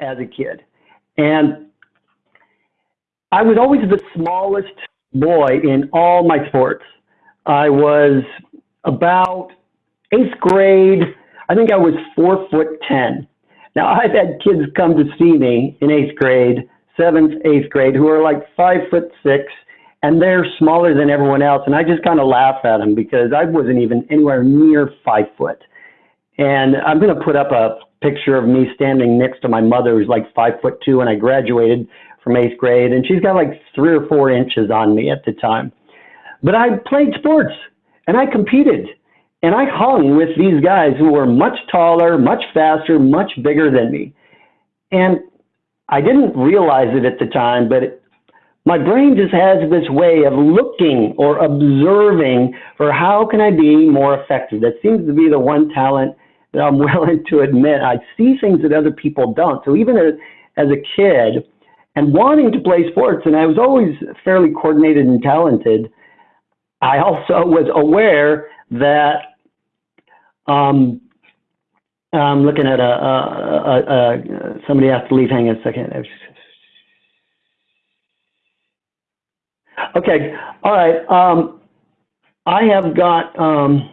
as a kid. And I was always the smallest boy in all my sports. I was about eighth grade, I think I was four foot 10. Now I've had kids come to see me in eighth grade, seventh, eighth grade, who are like five foot six, and they're smaller than everyone else. And I just kind of laugh at them because I wasn't even anywhere near five foot. And I'm going to put up a picture of me standing next to my mother, who's like five foot two, and I graduated from eighth grade, and she's got like three or four inches on me at the time. But I played sports and I competed and I hung with these guys who were much taller, much faster, much bigger than me. And I didn't realize it at the time, but it, my brain just has this way of looking or observing for how can I be more effective. That seems to be the one talent that I'm willing to admit. I see things that other people don't. So even as, as a kid and wanting to play sports, and I was always fairly coordinated and talented, I also was aware that um, I'm looking at a, a, a, a, somebody has to leave. Hang on a second. Okay. All right. Um, I have got. Um,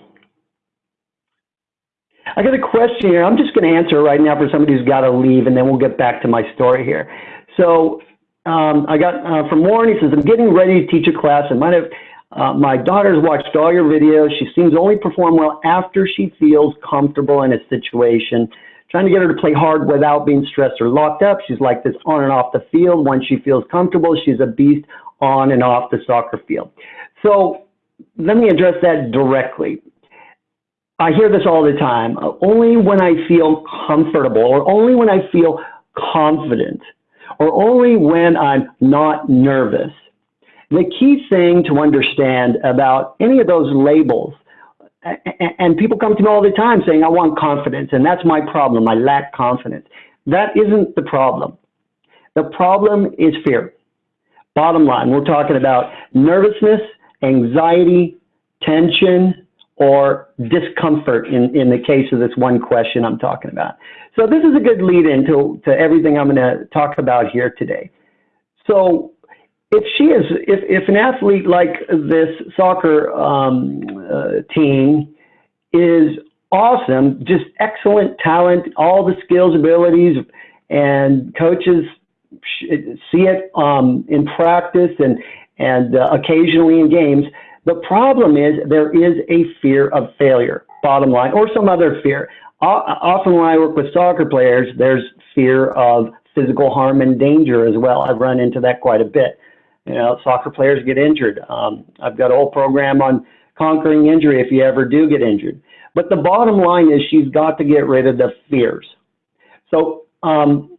I got a question here. I'm just going to answer right now for somebody who's got to leave, and then we'll get back to my story here. So um, I got uh, from Warren. He says, "I'm getting ready to teach a class and might have uh, my daughter's watched all your videos. She seems to only perform well after she feels comfortable in a situation. Trying to get her to play hard without being stressed or locked up. She's like this on and off the field. Once she feels comfortable, she's a beast on and off the soccer field. So let me address that directly. I hear this all the time. Only when I feel comfortable or only when I feel confident or only when I'm not nervous the key thing to understand about any of those labels, and people come to me all the time saying, I want confidence, and that's my problem. I lack confidence. That isn't the problem. The problem is fear. Bottom line, we're talking about nervousness, anxiety, tension, or discomfort in, in the case of this one question I'm talking about. So this is a good lead into to everything I'm going to talk about here today. So if she is, if, if an athlete like this soccer um, uh, team is awesome, just excellent talent, all the skills, abilities, and coaches see it um, in practice and, and uh, occasionally in games. The problem is there is a fear of failure, bottom line, or some other fear. Often when I work with soccer players, there's fear of physical harm and danger as well. I've run into that quite a bit. You know, soccer players get injured. Um, I've got a whole program on conquering injury if you ever do get injured. But the bottom line is she's got to get rid of the fears. So um,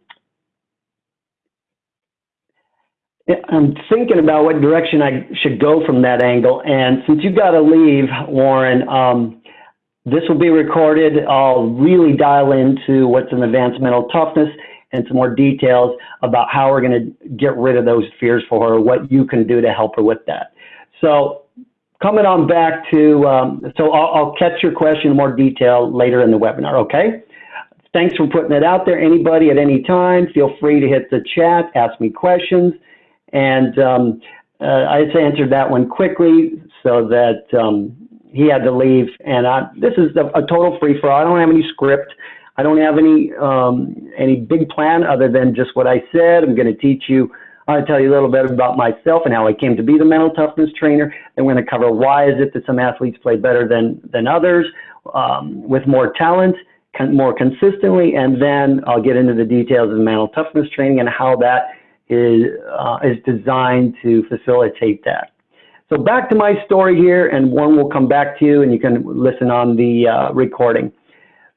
I'm thinking about what direction I should go from that angle. And since you've got to leave, Warren, um, this will be recorded. I'll really dial into what's an advanced mental toughness and some more details about how we're going to get rid of those fears for her, what you can do to help her with that. So coming on back to, um, so I'll, I'll catch your question in more detail later in the webinar, okay? Thanks for putting it out there. Anybody at any time, feel free to hit the chat, ask me questions. And um, uh, I just answered that one quickly so that um, he had to leave. And I, this is a, a total free for all. I don't have any script. I don't have any um, any big plan other than just what I said. I'm going to teach you. I'm going to tell you a little bit about myself and how I came to be the mental toughness trainer. I'm going to cover why is it that some athletes play better than than others um, with more talent, con more consistently, and then I'll get into the details of mental toughness training and how that is uh, is designed to facilitate that. So back to my story here, and one will come back to you, and you can listen on the uh, recording.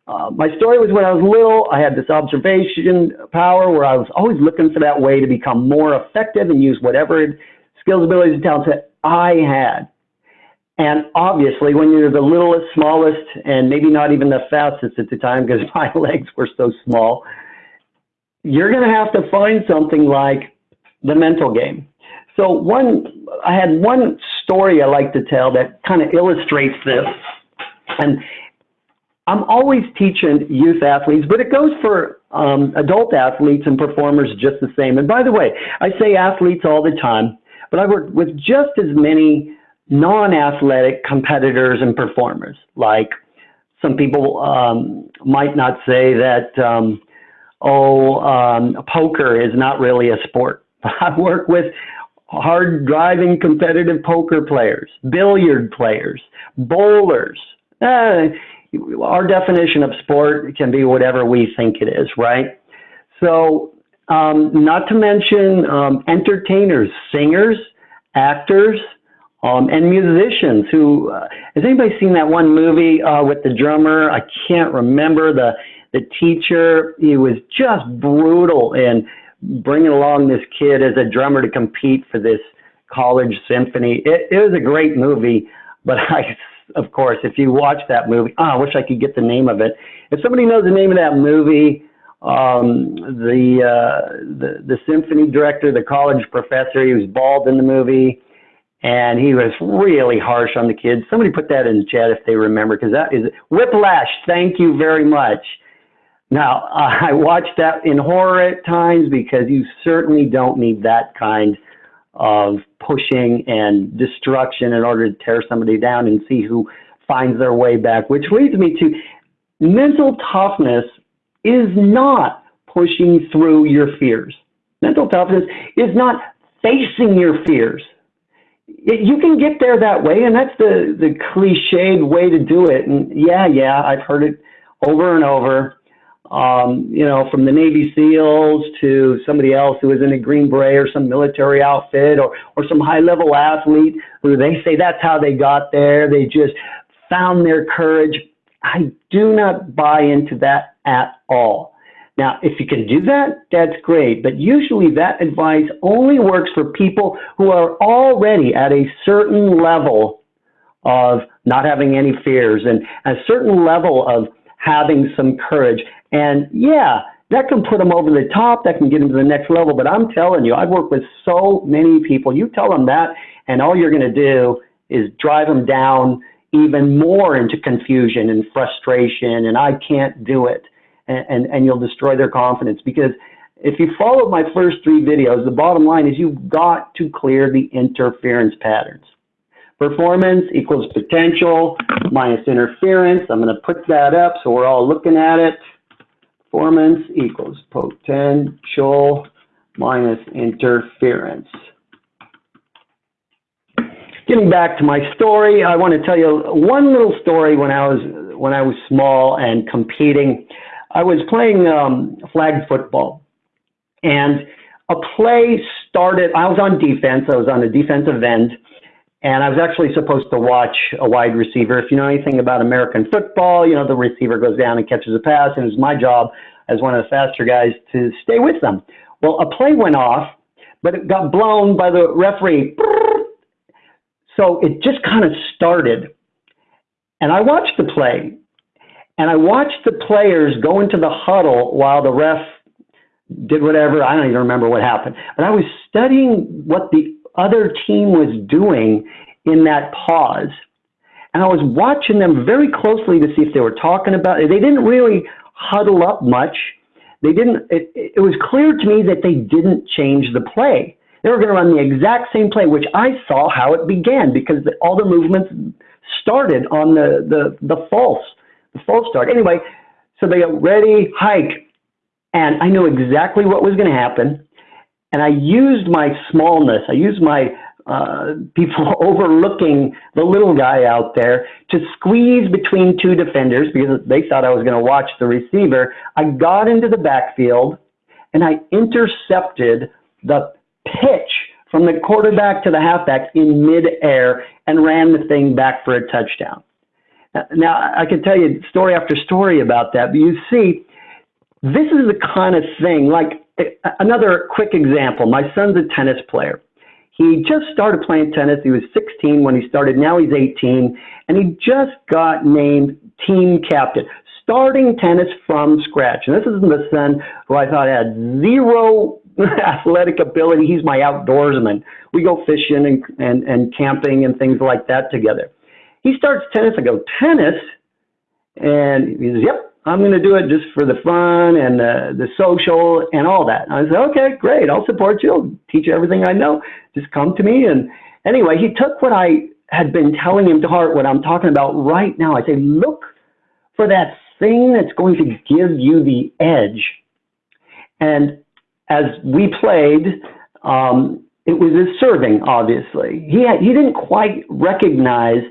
Uh, my story was when I was little, I had this observation power where I was always looking for that way to become more effective and use whatever skills, abilities, and talents that I had. And obviously, when you're the littlest, smallest, and maybe not even the fastest at the time because my legs were so small, you're going to have to find something like the mental game. So one, I had one story I like to tell that kind of illustrates this. And I'm always teaching youth athletes, but it goes for um, adult athletes and performers just the same. And by the way, I say athletes all the time, but I work with just as many non-athletic competitors and performers. Like some people um, might not say that, um, oh, um, poker is not really a sport. I work with hard driving competitive poker players, billiard players, bowlers. Uh, our definition of sport can be whatever we think it is, right? So, um, not to mention um, entertainers, singers, actors, um, and musicians who, uh, has anybody seen that one movie uh, with the drummer? I can't remember the, the teacher. He was just brutal in bringing along this kid as a drummer to compete for this college symphony. It, it was a great movie, but I of course, if you watch that movie, oh, I wish I could get the name of it. If somebody knows the name of that movie, um, the, uh, the the symphony director, the college professor, he was bald in the movie, and he was really harsh on the kids. Somebody put that in the chat if they remember, because that is Whiplash. Thank you very much. Now I watched that in horror at times because you certainly don't need that kind of pushing and destruction in order to tear somebody down and see who finds their way back, which leads me to mental toughness is not pushing through your fears. Mental toughness is not facing your fears. You can get there that way, and that's the, the cliched way to do it. And yeah, yeah, I've heard it over and over um, you know, from the Navy SEALs to somebody else who is in a Green Beret or some military outfit or, or some high level athlete who they say that's how they got there. They just found their courage. I do not buy into that at all. Now, if you can do that, that's great. But usually that advice only works for people who are already at a certain level of not having any fears and a certain level of having some courage. And yeah, that can put them over the top. That can get them to the next level. But I'm telling you, I've worked with so many people. You tell them that, and all you're going to do is drive them down even more into confusion and frustration. And I can't do it. And, and, and you'll destroy their confidence because if you follow my first three videos, the bottom line is you've got to clear the interference patterns. Performance equals potential minus interference. I'm going to put that up so we're all looking at it. Performance equals potential minus interference. Getting back to my story, I want to tell you one little story when I was when I was small and competing. I was playing um, flag football, and a play started. I was on defense. I was on the defensive end, and I was actually supposed to watch a wide receiver. If you know anything about American football, you know the receiver goes down and catches a pass, and it was my job as one of the faster guys to stay with them. Well, a play went off, but it got blown by the referee. So it just kind of started. And I watched the play, and I watched the players go into the huddle while the ref did whatever. I don't even remember what happened. But I was studying what the other team was doing in that pause. And I was watching them very closely to see if they were talking about it. They didn't really huddle up much. They didn't, it, it was clear to me that they didn't change the play. They were going to run the exact same play, which I saw how it began because the, all the movements started on the, the, the false, the false start. Anyway, so they got ready, hike, and I knew exactly what was going to happen. And I used my smallness, I used my uh, people overlooking the little guy out there to squeeze between two defenders because they thought I was going to watch the receiver. I got into the backfield and I intercepted the pitch from the quarterback to the halfback in midair and ran the thing back for a touchdown. Now, I can tell you story after story about that, but you see, this is the kind of thing, like another quick example. My son's a tennis player. He just started playing tennis. He was 16 when he started. Now he's 18, and he just got named team captain, starting tennis from scratch. And this is the son who I thought had zero athletic ability. He's my outdoorsman. We go fishing and, and, and camping and things like that together. He starts tennis. I go, tennis? And he says, yep, I'm going to do it just for the fun and the, the social and all that. And I said, okay, great. I'll support you. I'll teach you everything I know. Just come to me. And anyway, he took what I had been telling him to heart, what I'm talking about right now. I say, look for that thing that's going to give you the edge. And as we played, um, it was his serving, obviously. He, had, he didn't quite recognize,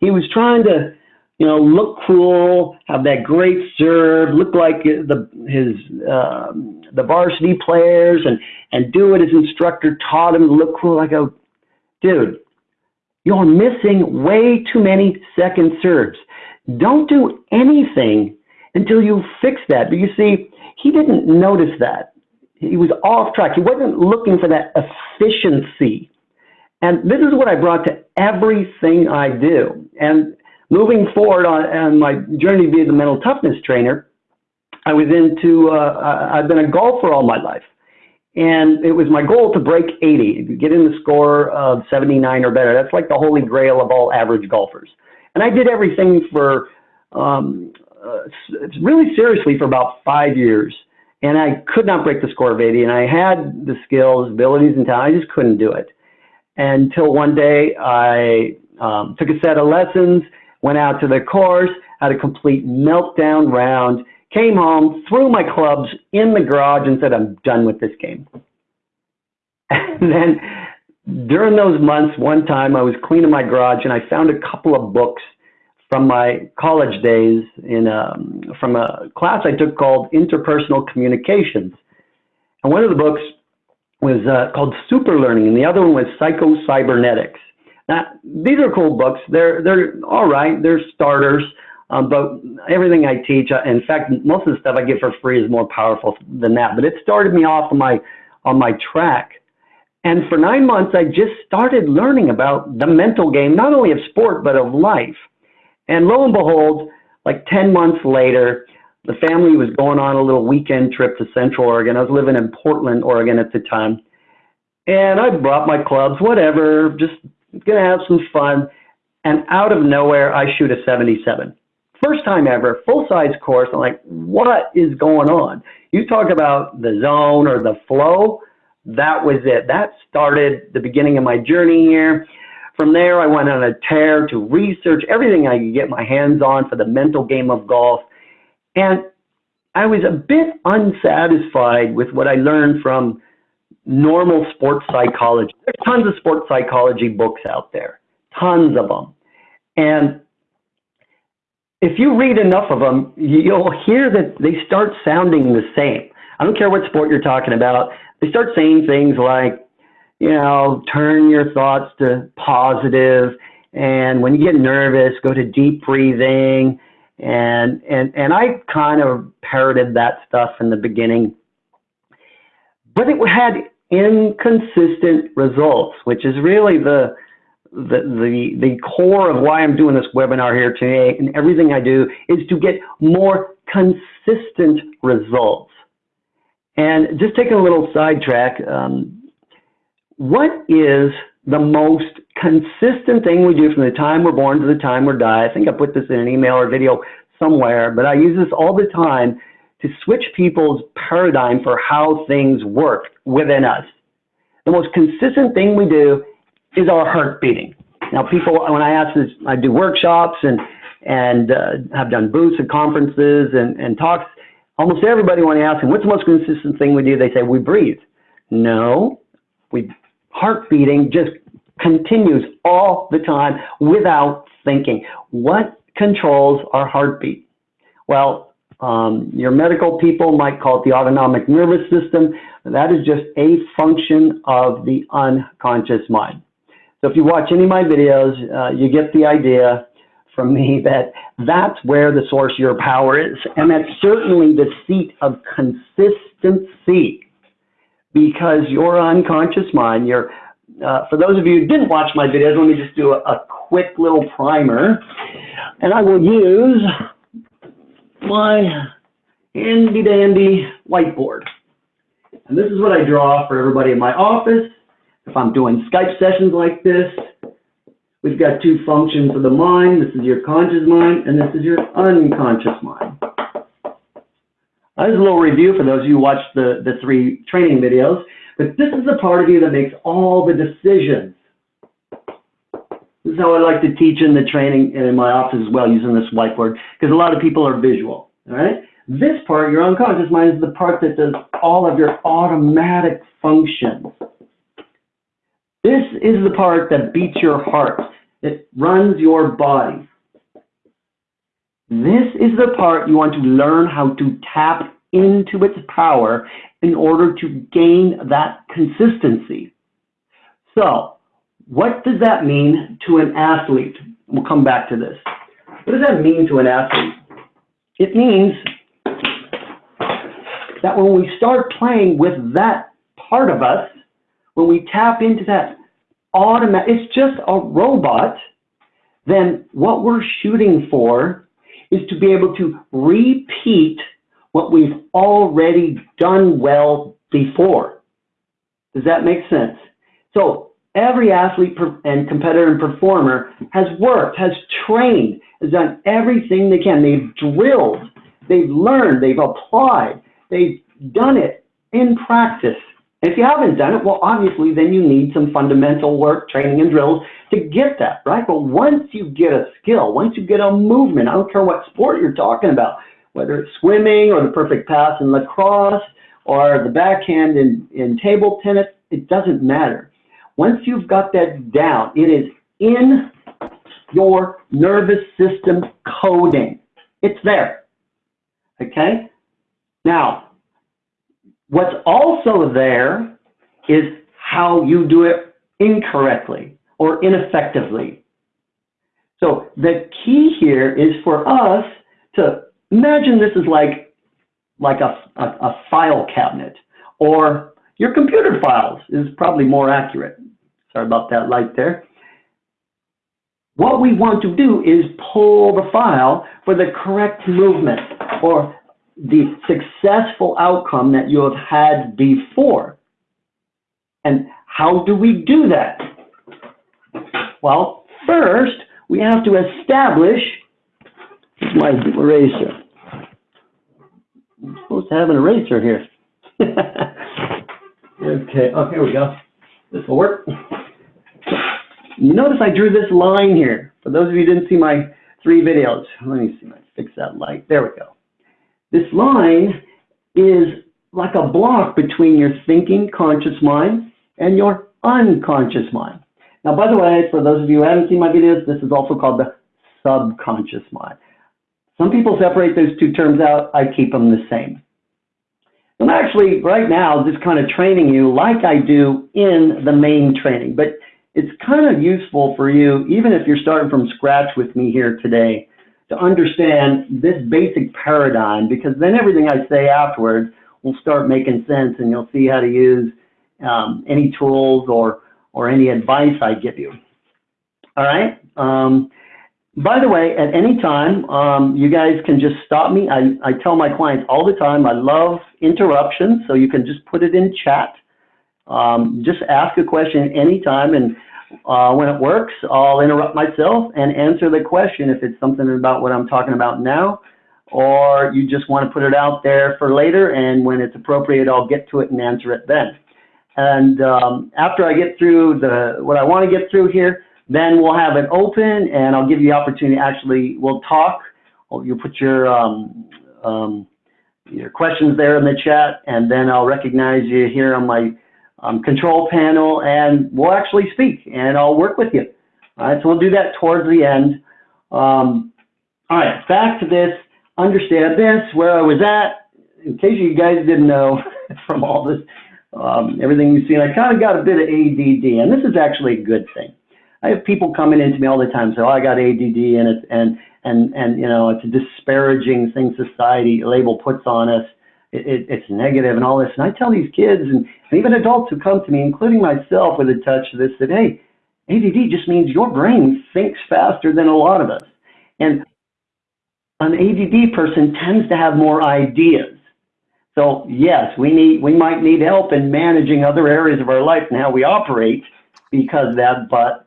he was trying to you know, look cool, have that great serve, look like the his um, the varsity players, and and do what his instructor taught him to look cool. I go, dude, you're missing way too many second serves. Don't do anything until you fix that. But you see, he didn't notice that. He was off track. He wasn't looking for that efficiency. And this is what I brought to everything I do. And moving forward on, on my journey to be the mental toughness trainer, I was into, uh, I've been a golfer all my life. And it was my goal to break 80, get in the score of 79 or better. That's like the holy grail of all average golfers. And I did everything for, um, uh, really seriously for about five years. And I could not break the score of 80. And I had the skills, abilities, and talent. I just couldn't do it. Until one day I um, took a set of lessons went out to the course, had a complete meltdown round, came home, threw my clubs in the garage and said, I'm done with this game. And then during those months, one time I was cleaning my garage and I found a couple of books from my college days in um, from a class I took called Interpersonal Communications. And one of the books was uh, called Super Learning, and the other one was Psycho Cybernetics. Now, these are cool books. They're they're all right. They're starters. Um, but everything I teach, uh, in fact, most of the stuff I get for free is more powerful than that. But it started me off on my on my track. And for nine months, I just started learning about the mental game, not only of sport but of life. And lo and behold, like 10 months later, the family was going on a little weekend trip to Central Oregon. I was living in Portland, Oregon at the time. And I brought my clubs, whatever, just gonna have some fun. And out of nowhere, I shoot a 77. First time ever, full size course. I'm like, what is going on? You talk about the zone or the flow. That was it. That started the beginning of my journey here. From there, I went on a tear to research everything I could get my hands on for the mental game of golf. And I was a bit unsatisfied with what I learned from normal sports psychology. There's tons of sports psychology books out there, tons of them. And if you read enough of them, you'll hear that they start sounding the same. I don't care what sport you're talking about. They start saying things like, you know, turn your thoughts to positive, and when you get nervous, go to deep breathing. And and and I kind of parroted that stuff in the beginning, but it had inconsistent results, which is really the, the, the, the core of why I'm doing this webinar here today and everything I do is to get more consistent results. And just taking a little sidetrack, um, what is the most consistent thing we do from the time we're born to the time we die? I think I put this in an email or video somewhere, but I use this all the time to switch people's paradigm for how things work within us. The most consistent thing we do is our heart beating. Now, people, when I ask this, I do workshops and and uh, have done booths and conferences and, and talks. Almost everybody, when I ask them, what's the most consistent thing we do, they say, we breathe. No, we heart beating just continues all the time without thinking. What controls our heartbeat? Well, um, your medical people might call it the autonomic nervous system. That is just a function of the unconscious mind. So if you watch any of my videos, uh, you get the idea from me that that's where the source of your power is. And that's certainly the seat of consistency because your unconscious mind, your, uh, for those of you who didn't watch my videos, let me just do a, a quick little primer. And I will use my handy dandy whiteboard. And this is what I draw for everybody in my office. If I'm doing Skype sessions like this, we've got two functions of the mind. This is your conscious mind, and this is your unconscious mind. Is a little review for those of you who watched the, the three training videos. But this is the part of you that makes all the decisions. How I like to teach in the training and in my office as well, using this whiteboard, because a lot of people are visual, all right? This part, your unconscious mind, is the part that does all of your automatic functions. This is the part that beats your heart. It runs your body. This is the part you want to learn how to tap into its power in order to gain that consistency. So, what does that mean to an athlete? We'll come back to this. What does that mean to an athlete? It means that when we start playing with that part of us, when we tap into that automatic, it's just a robot, then what we're shooting for is to be able to repeat what we've already done well before. Does that make sense? So every athlete and competitor and performer has worked, has trained, has done everything they can. They've drilled, they've learned, they've applied, they've done it in practice. If you haven't done it, well, obviously, then you need some fundamental work, training, and drills to get that, right? But once you get a skill, once you get a movement, I don't care what sport you're talking about, whether it's swimming or the perfect pass in lacrosse or the backhand in, in table tennis, it doesn't matter. Once you've got that down, it is in your nervous system coding. It's there. Okay? Now, what's also there is how you do it incorrectly or ineffectively. So the key here is for us to imagine this is like, like a, a, a file cabinet or your computer files is probably more accurate. Sorry about that light there. What we want to do is pull the file for the correct movement or the successful outcome that you have had before. And how do we do that? Well, first, we have to establish my eraser. I'm supposed to have an eraser here. okay, oh, here we go. This will work. You notice I drew this line here. For those of you didn't see my three videos, let me see, let fix that light. There we go. This line is like a block between your thinking conscious mind and your unconscious mind. Now, by the way, for those of you who haven't seen my videos, this is also called the subconscious mind. Some people separate those two terms out. I keep them the same. I'm actually, right now, just kind of training you like I do in the main training, but it's kind of useful for you, even if you're starting from scratch with me here today, to understand this basic paradigm, because then everything I say afterwards will start making sense and you'll see how to use um, any tools or, or any advice I give you. All right? Um, by the way, at any time, um, you guys can just stop me. I, I tell my clients all the time, I love interruptions, so you can just put it in chat. Um, just ask a question anytime, and uh, when it works, I'll interrupt myself and answer the question if it's something about what I'm talking about now, or you just want to put it out there for later, and when it's appropriate, I'll get to it and answer it then. And um, after I get through the what I want to get through here, then we'll have it open and I'll give you the opportunity, actually, we'll talk. You'll put your, um, um, your questions there in the chat and then I'll recognize you here on my um, control panel and we'll actually speak and I'll work with you. All right, so we'll do that towards the end. Um, all right, back to this, understand this, where I was at. In case you guys didn't know from all this, um, everything you've seen, I kind of got a bit of ADD and this is actually a good thing. I have people coming into me all the time say, "Oh, I got ADD," and it's and and and you know it's a disparaging thing society label puts on us. It, it, it's negative and all this. And I tell these kids and, and even adults who come to me, including myself, with a touch of this, that hey, ADD just means your brain thinks faster than a lot of us, and an ADD person tends to have more ideas. So yes, we need we might need help in managing other areas of our life and how we operate because of that, but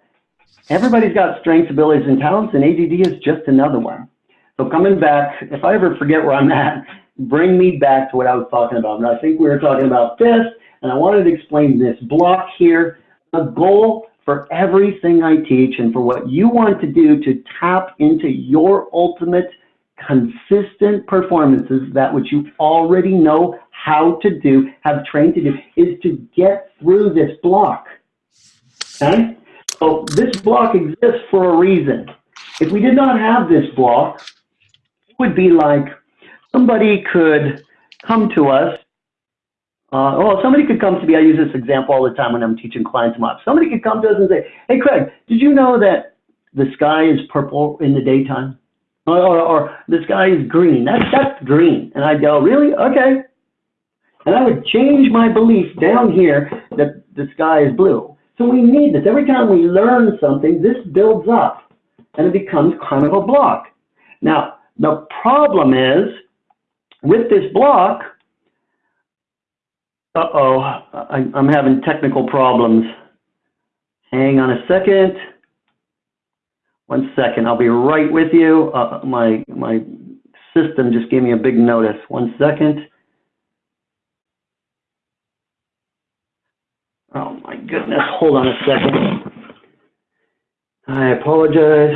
everybody's got strengths, abilities, and talents, and ADD is just another one. So coming back, if I ever forget where I'm at, bring me back to what I was talking about. And I think we were talking about this, and I wanted to explain this block here. The goal for everything I teach and for what you want to do to tap into your ultimate consistent performances, that which you already know how to do, have trained to do, is to get through this block. Okay? So this block exists for a reason. If we did not have this block, it would be like somebody could come to us. Uh, well, somebody could come to me. I use this example all the time when I'm teaching clients MOPS. Somebody could come to us and say, "Hey, Craig, did you know that the sky is purple in the daytime, or, or, or the sky is green? That's that's green." And I'd go, "Really? Okay." And I would change my belief down here that the sky is blue. So we need this. Every time we learn something, this builds up and it becomes kind of a block. Now, the problem is with this block, uh-oh, I'm having technical problems. Hang on a second. One second, I'll be right with you. Uh, my, my system just gave me a big notice. One second. Oh my goodness, hold on a second. I apologize.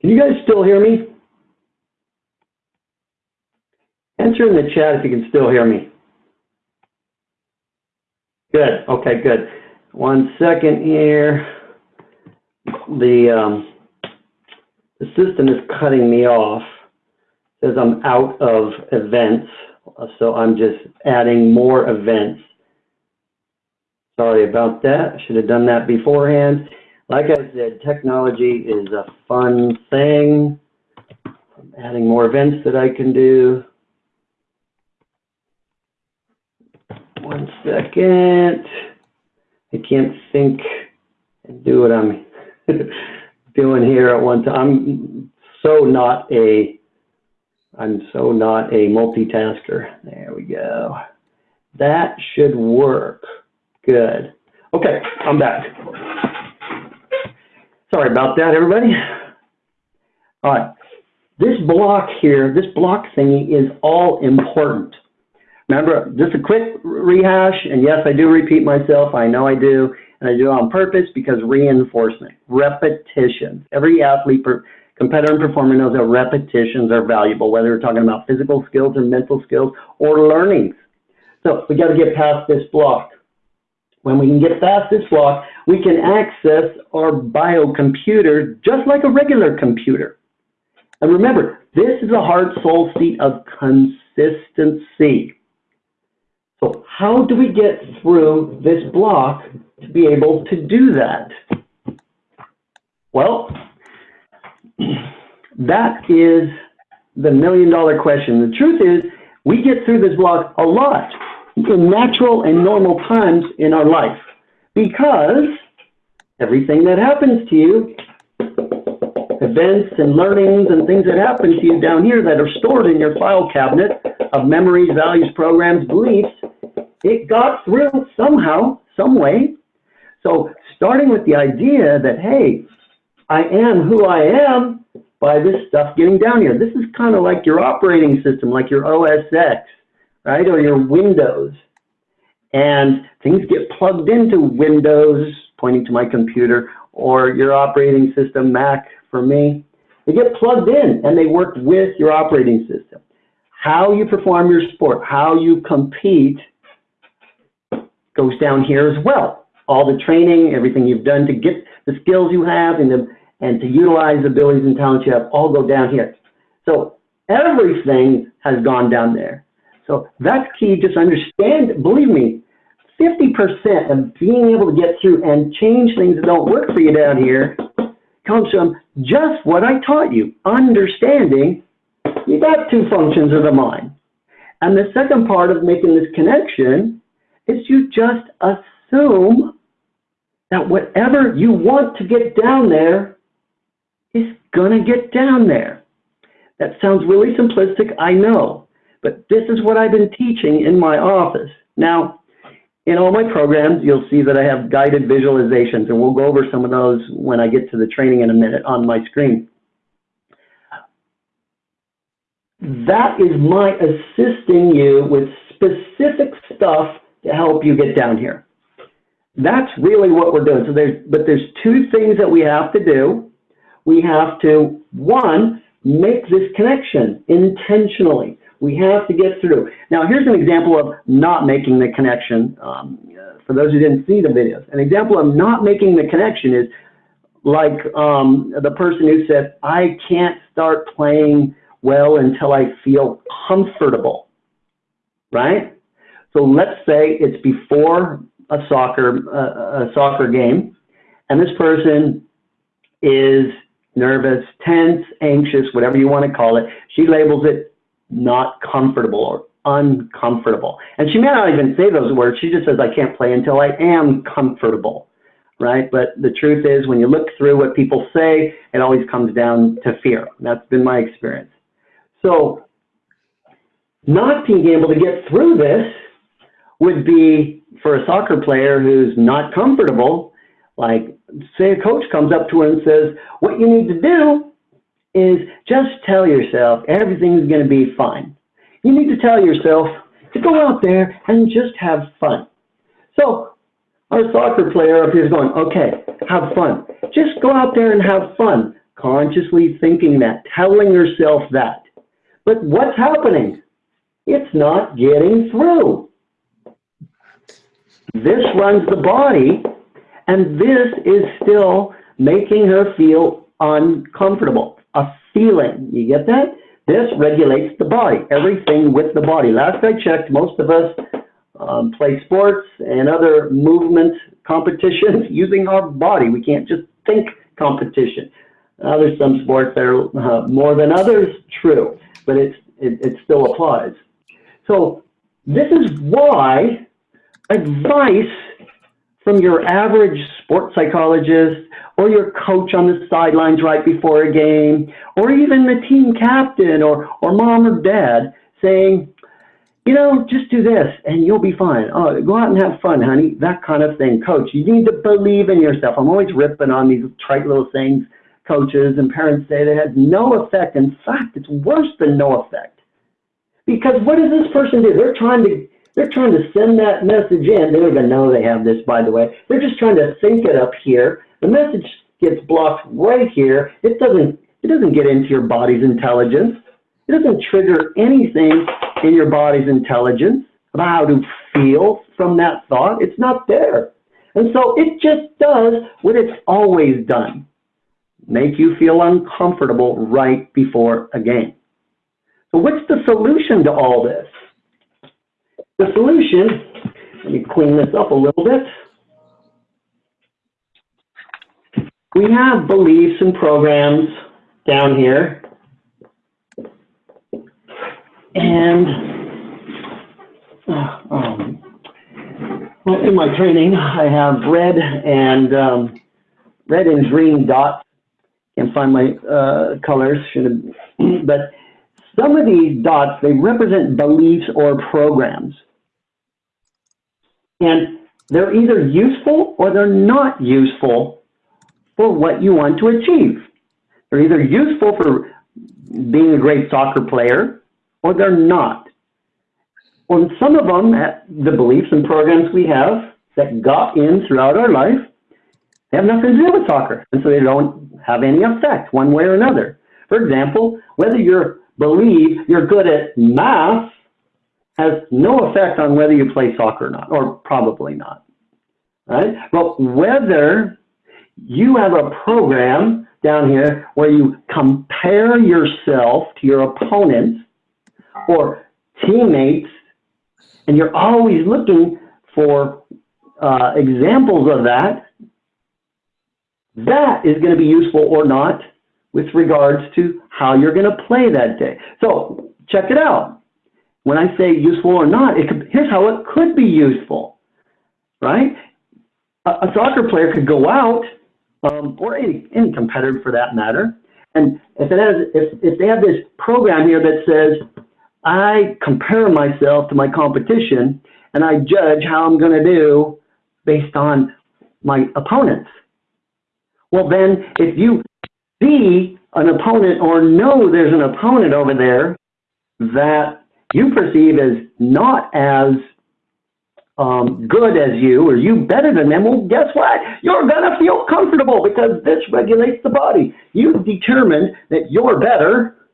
Can you guys still hear me? Answer in the chat if you can still hear me. Good. Okay, good. One second here. The um, the system is cutting me off. It says I'm out of events, so I'm just adding more events. Sorry about that. I should have done that beforehand. Like I said, technology is a fun thing. I'm adding more events that I can do. One second. I can't think and do what I'm doing here at one time. I'm so not a, I'm so not a multitasker. There we go. That should work. Good. Okay, I'm back. Sorry about that, everybody. All right. This block here, this block thingy is all important. Remember, just a quick rehash, and yes, I do repeat myself. I know I do, and I do it on purpose because reinforcement, repetition. Every athlete, competitor, and performer knows that repetitions are valuable, whether we're talking about physical skills or mental skills or learnings. So we got to get past this block. When we can get past this block, we can access our biocomputer just like a regular computer. And remember, this is a heart soul seat of consistency. So how do we get through this block to be able to do that? Well, that is the million dollar question. The truth is, we get through this block a lot in natural and normal times in our life because everything that happens to you, events and learnings and things that happen to you down here that are stored in your file cabinet of memories, values, programs, beliefs, it got through somehow, some way. So starting with the idea that, hey, I am who I am by this stuff getting down here. This is kind of like your operating system, like your OS X right, or your Windows. And things get plugged into Windows, pointing to my computer, or your operating system, Mac for me. They get plugged in and they work with your operating system. How you perform your sport, how you compete goes down here as well. All the training, everything you've done to get the skills you have and, the, and to utilize the abilities and talents you have all go down here. So everything has gone down there. So that's key. Just understand, believe me, 50% of being able to get through and change things that don't work for you down here comes from just what I taught you, understanding you got two functions of the mind. And the second part of making this connection is you just assume that whatever you want to get down there is going to get down there. That sounds really simplistic, I know, but this is what I've been teaching in my office. Now, in all my programs, you'll see that I have guided visualizations, and we'll go over some of those when I get to the training in a minute on my screen. That is my assisting you with specific stuff to help you get down here. That's really what we're doing. So there's, but there's two things that we have to do. We have to, one, make this connection intentionally. We have to get through. Now, here's an example of not making the connection. Um, for those who didn't see the videos, an example of not making the connection is like um, the person who said, I can't start playing well until I feel comfortable, right? So let's say it's before a soccer, uh, a soccer game, and this person is nervous, tense, anxious, whatever you want to call it. She labels it not comfortable or uncomfortable. And she may not even say those words. She just says, I can't play until I am comfortable, right? But the truth is, when you look through what people say, it always comes down to fear. That's been my experience. So, not being able to get through this would be for a soccer player who's not comfortable, like say a coach comes up to her and says, what you need to do is just tell yourself everything's going to be fine. You need to tell yourself to go out there and just have fun. So our soccer player up here is going, okay, have fun. Just go out there and have fun, consciously thinking that, telling yourself that. But what's happening? It's not getting through. This runs the body, and this is still making her feel uncomfortable feeling. You get that? This regulates the body, everything with the body. Last I checked, most of us um, play sports and other movement competitions using our body. We can't just think competition. Uh, there's some sports that are uh, more than others, true, but it's, it, it still applies. So this is why advice from your average sports psychologist or your coach on the sidelines right before a game, or even the team captain or, or mom or dad saying, you know, just do this and you'll be fine. Oh, go out and have fun, honey. That kind of thing. Coach, you need to believe in yourself. I'm always ripping on these trite little things coaches and parents say that has no effect. In fact, it's worse than no effect. Because what does this person do? They're trying to they're trying to send that message in. They don't even know they have this, by the way. They're just trying to sync it up here. The message gets blocked right here. It doesn't, it doesn't get into your body's intelligence. It doesn't trigger anything in your body's intelligence about how to feel from that thought. It's not there. And so it just does what it's always done. Make you feel uncomfortable right before a game. So what's the solution to all this? The solution, let me clean this up a little bit. We have beliefs and programs down here. And uh, um, well, in my training, I have red and um, red and green dots. Can't find my uh, colors, should have, but some of these dots, they represent beliefs or programs. And they're either useful or they're not useful for what you want to achieve. They're either useful for being a great soccer player or they're not. On some of them, the beliefs and programs we have that got in throughout our life, they have nothing to do with soccer. And so they don't have any effect one way or another. For example, whether you believe you're good at math has no effect on whether you play soccer or not, or probably not. Right? But whether you have a program down here where you compare yourself to your opponents or teammates, and you're always looking for uh, examples of that, that is going to be useful or not with regards to how you're going to play that day. So check it out. When I say useful or not, it could, here's how it could be useful, right? A, a soccer player could go out, um, or any, any competitor for that matter, and if it has, if, if they have this program here that says, I compare myself to my competition and I judge how I'm going to do based on my opponents. Well, then if you see an opponent or know there's an opponent over there that you perceive as not as um, good as you or you better than them, well, guess what? You're going to feel comfortable because this regulates the body. You determine that you're better,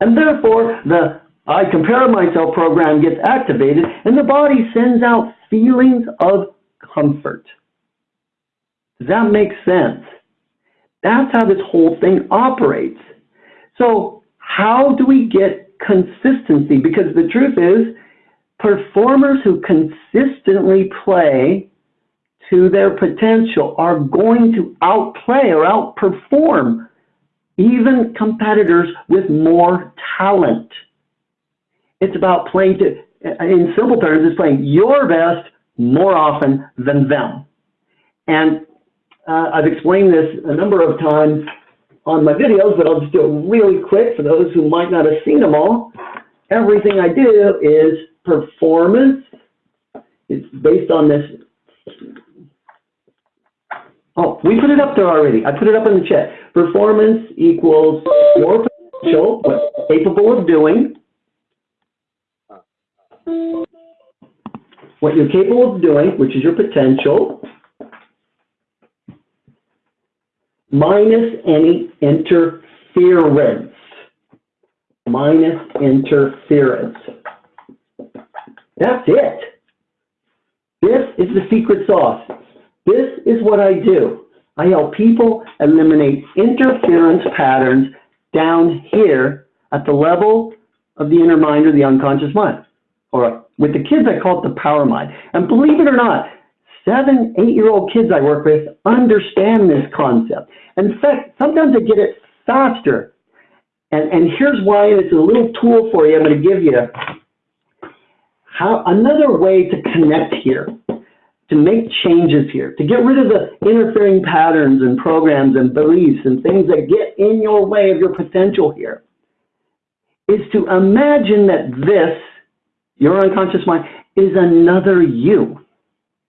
and therefore the I compare myself program gets activated, and the body sends out feelings of comfort. Does that make sense? That's how this whole thing operates. So how do we get consistency? Because the truth is, performers who consistently play to their potential are going to outplay or outperform even competitors with more talent. It's about playing to, in simple terms, it's playing your best more often than them. And uh, I've explained this a number of times on my videos, but I'll just do it really quick for those who might not have seen them all. Everything I do is performance. It's based on this. Oh, we put it up there already. I put it up in the chat. Performance equals your potential, what capable of doing. What you're capable of doing, which is your potential, minus any interference. Minus interference. That's it. This is the secret sauce. This is what I do. I help people eliminate interference patterns down here at the level of the inner mind or the unconscious mind. Or with the kids, I call it the power mind. And believe it or not, seven, eight-year-old kids I work with understand this concept. In fact, sometimes they get it faster. And, and here's why, and it's a little tool for you I'm going to give you how, another way to connect here, to make changes here, to get rid of the interfering patterns and programs and beliefs and things that get in your way of your potential here, is to imagine that this, your unconscious mind, is another you.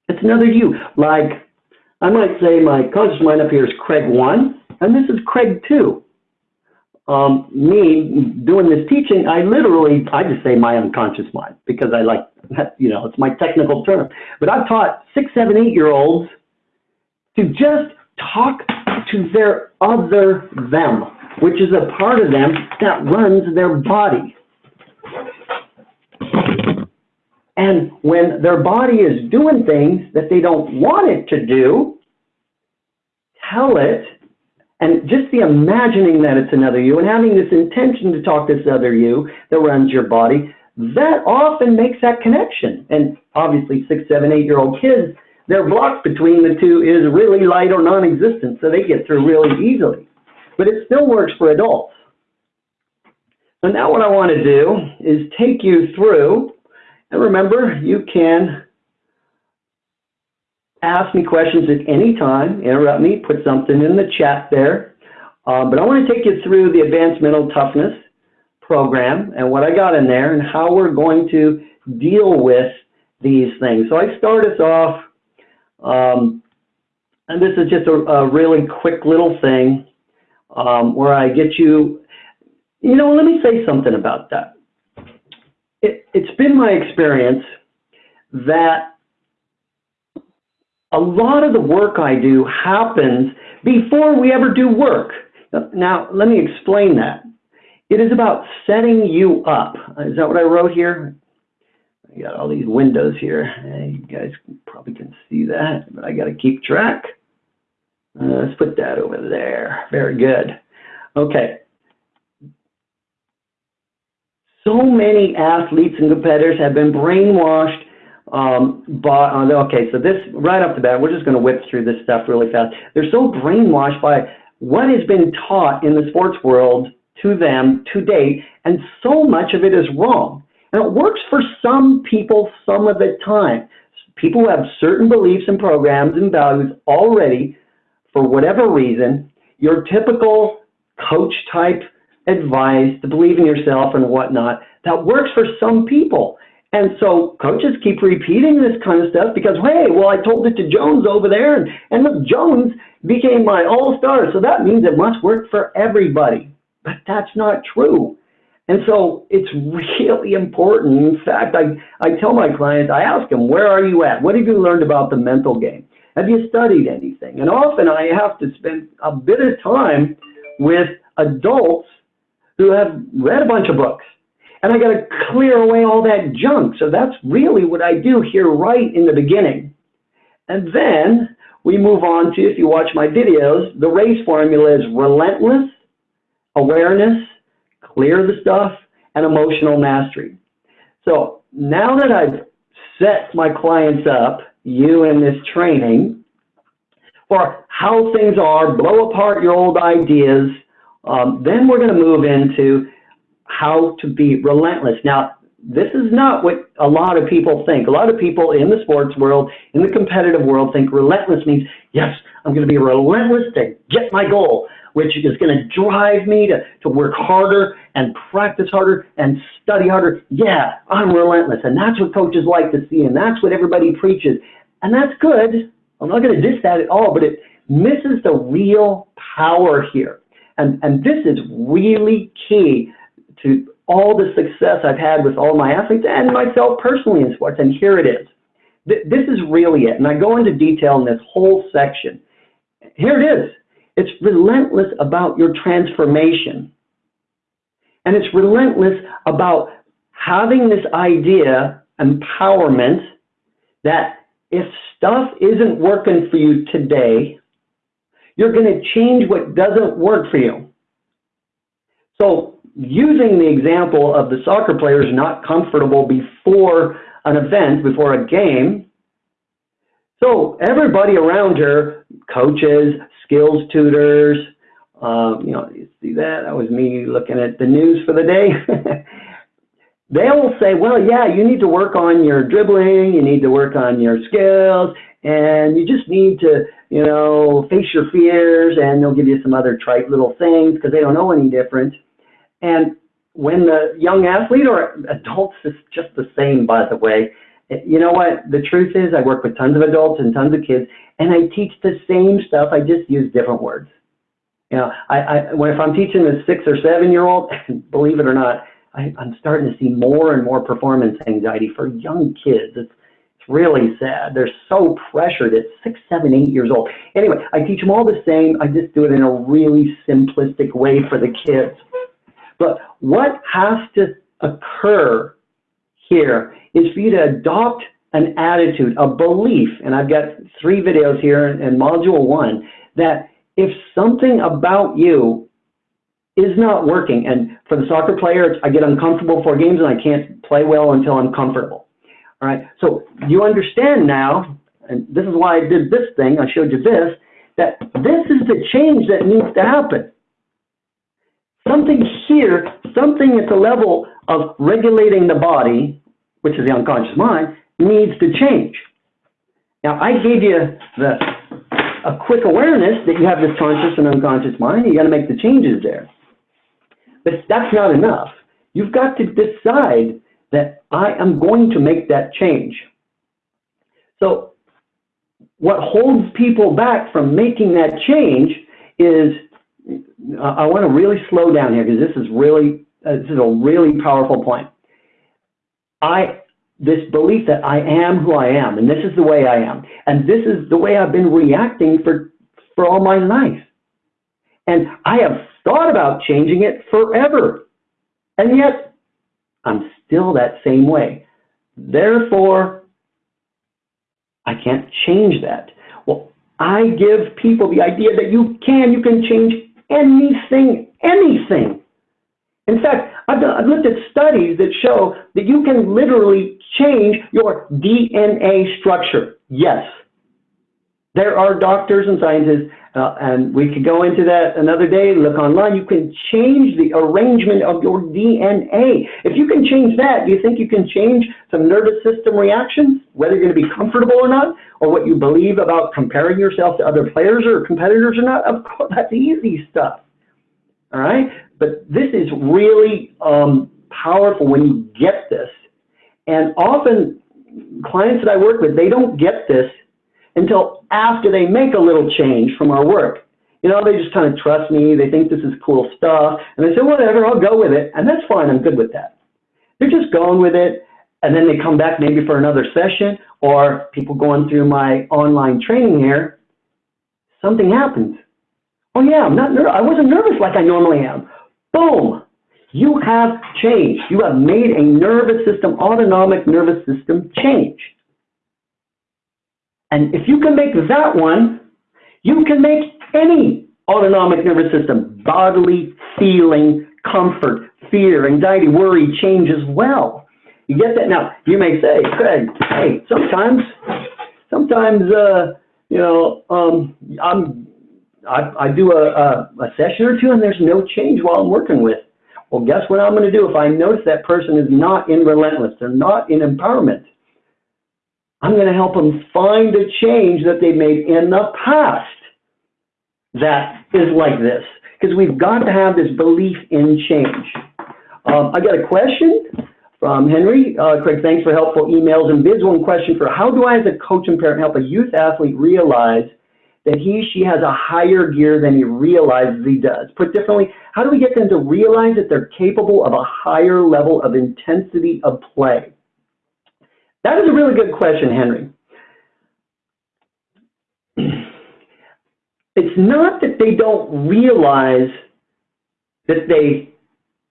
It's another you. Like, I might say my conscious mind up here is Craig 1, and this is Craig 2 um, me doing this teaching, I literally, I just say my unconscious mind because I like you know, it's my technical term. But I've taught six, seven, eight year olds to just talk to their other them, which is a part of them that runs their body. And when their body is doing things that they don't want it to do, tell it and just the imagining that it's another you and having this intention to talk to this other you that runs your body, that often makes that connection. And obviously, six, seven, eight year old kids, their block between the two is really light or non existent, so they get through really easily. But it still works for adults. So now, what I want to do is take you through, and remember, you can ask me questions at any time, interrupt me, put something in the chat there. Uh, but I want to take you through the Advanced Mental Toughness program and what I got in there and how we're going to deal with these things. So I start us off, um, and this is just a, a really quick little thing um, where I get you, you know, let me say something about that. It, it's been my experience that a lot of the work I do happens before we ever do work. Now, let me explain that. It is about setting you up. Is that what I wrote here? I got all these windows here. You guys probably can see that, but I got to keep track. Uh, let's put that over there. Very good. Okay. So many athletes and competitors have been brainwashed Um, but uh, okay, so this right off the bat, we're just going to whip through this stuff really fast. They're so brainwashed by what has been taught in the sports world to them to date, and so much of it is wrong. And it works for some people some of the time. People who have certain beliefs and programs and values already, for whatever reason, your typical coach type advice to believe in yourself and whatnot, that works for some people. And so coaches keep repeating this kind of stuff because, hey, well, I told it to Jones over there, and, and look, Jones became my all-star, so that means it must work for everybody. But that's not true. And so it's really important. In fact, I, I tell my clients, I ask them, where are you at? What have you learned about the mental game? Have you studied anything? And often I have to spend a bit of time with adults who have read a bunch of books. And I got to clear away all that junk. So that's really what I do here right in the beginning. And then we move on to, if you watch my videos, the race formula is relentless, awareness, clear the stuff, and emotional mastery. So now that I've set my clients up, you in this training, for how things are, blow apart your old ideas, um, then we're going to move into how to be relentless. Now, this is not what a lot of people think. A lot of people in the sports world, in the competitive world, think relentless means, yes, I'm going to be relentless to get my goal, which is going to drive me to, to work harder and practice harder and study harder. Yeah, I'm relentless. And that's what coaches like to see, and that's what everybody preaches. And that's good. I'm not going to diss that at all, but it misses the real power here. And, and this is really key to all the success I've had with all my athletes and myself personally in sports. And here it is. This is really it. And I go into detail in this whole section. Here it is. It's relentless about your transformation. And it's relentless about having this idea, empowerment, that if stuff isn't working for you today, you're going to change what doesn't work for you. So using the example of the soccer players not comfortable before an event, before a game, so everybody around her, coaches, skills tutors, um, you know, you see that? That was me looking at the news for the day. They'll say, well, yeah, you need to work on your dribbling, you need to work on your skills, and you just need to, you know, face your fears, and they'll give you some other trite little things because they don't know any different. And when the young athlete or adults is just the same, by the way, you know what? The truth is, I work with tons of adults and tons of kids, and I teach the same stuff. I just use different words. You know, I, I when if I'm teaching a six or seven year old, believe it or not, I, I'm starting to see more and more performance anxiety for young kids. It's really sad. They're so pressured at six, seven, eight years old. Anyway, I teach them all the same. I just do it in a really simplistic way for the kids. But what has to occur here is for you to adopt an attitude, a belief, and I've got three videos here in module one, that if something about you is not working, and for the soccer player, I get uncomfortable for games and I can't play well until I'm comfortable. All right, so you understand now, and this is why I did this thing, I showed you this, that this is the change that needs to happen. Something here, something at the level of regulating the body, which is the unconscious mind, needs to change. Now, I gave you the, a quick awareness that you have this conscious and unconscious mind, you got to make the changes there. But that's not enough. You've got to decide that I am going to make that change. So what holds people back from making that change is, I want to really slow down here because this is really, uh, this is a really powerful point. I, this belief that I am who I am, and this is the way I am, and this is the way I've been reacting for, for all my life. And I have thought about changing it forever. And yet, I'm still that same way. Therefore, I can't change that. Well, I give people the idea that you can, you can change anything, anything. In fact, I've, done, I've looked at studies that show that you can literally change your DNA structure. Yes. There are doctors and scientists, uh, and we could go into that another day, look online. You can change the arrangement of your DNA. If you can change that, do you think you can change some nervous system reactions, whether you're going to be comfortable or not, or what you believe about comparing yourself to other players or competitors or not? Of course, that's easy stuff. All right? But this is really um, powerful when you get this. And often, clients that I work with, they don't get this until after they make a little change from our work. You know, they just kind of trust me. They think this is cool stuff. And they say, whatever, I'll go with it. And that's fine. I'm good with that. They're just going with it. And then they come back maybe for another session or people going through my online training here. Something happens. Oh yeah, I'm not I wasn't nervous like I normally am. Boom! You have changed. You have made a nervous system, autonomic nervous system change. And if you can make that one, you can make any autonomic nervous system, bodily, feeling, comfort, fear, anxiety, worry, change as well. You get that? Now, you may say, Craig, hey, sometimes, sometimes, uh, you know, um, I'm I, I do a, a, a session or two and there's no change while I'm working with. Well, guess what I'm going to do if I notice that person is not in relentless, they're not in empowerment. I'm going to help them find a change that they made in the past that is like this. Because we've got to have this belief in change. Um, I got a question from Henry. Uh, Craig, thanks for helpful emails and bids. One question for how do I, as a coach and parent, help a youth athlete realize that he, she has a higher gear than he realizes he does. Put differently, how do we get them to realize that they're capable of a higher level of intensity of play? That is a really good question, Henry. It's not that they don't realize that they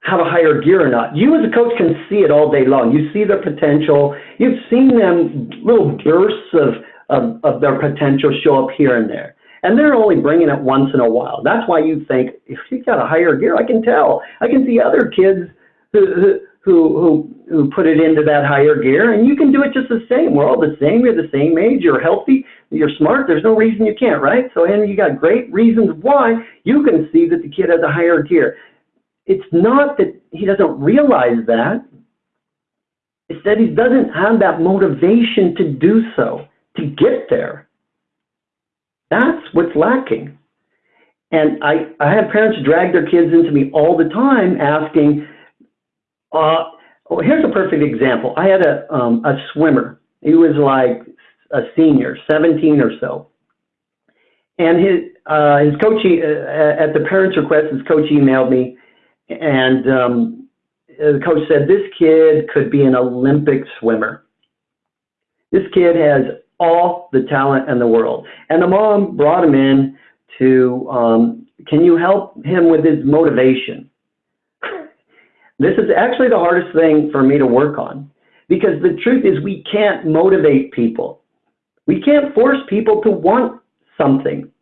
have a higher gear or not. You as a coach can see it all day long. You see their potential. You've seen them little bursts of of, of their potential show up here and there. And they're only bringing it once in a while. That's why you think, if he's got a higher gear, I can tell. I can see other kids who, who who put it into that higher gear, and you can do it just the same. We're all the same. You're the same age. You're healthy. You're smart. There's no reason you can't, right? So, and you got great reasons why you can see that the kid has a higher gear. It's not that he doesn't realize that. It's that he doesn't have that motivation to do so to get there. That's what's lacking. And I, I have parents drag their kids into me all the time asking, uh, oh, here's a perfect example. I had a, um, a swimmer. He was like a senior, 17 or so. And his, uh, his coach, uh, at the parents' request, his coach emailed me, and um, the coach said, This kid could be an Olympic swimmer. This kid has all the talent in the world. And the mom brought him in to, um, can you help him with his motivation? This is actually the hardest thing for me to work on because the truth is we can't motivate people. We can't force people to want something.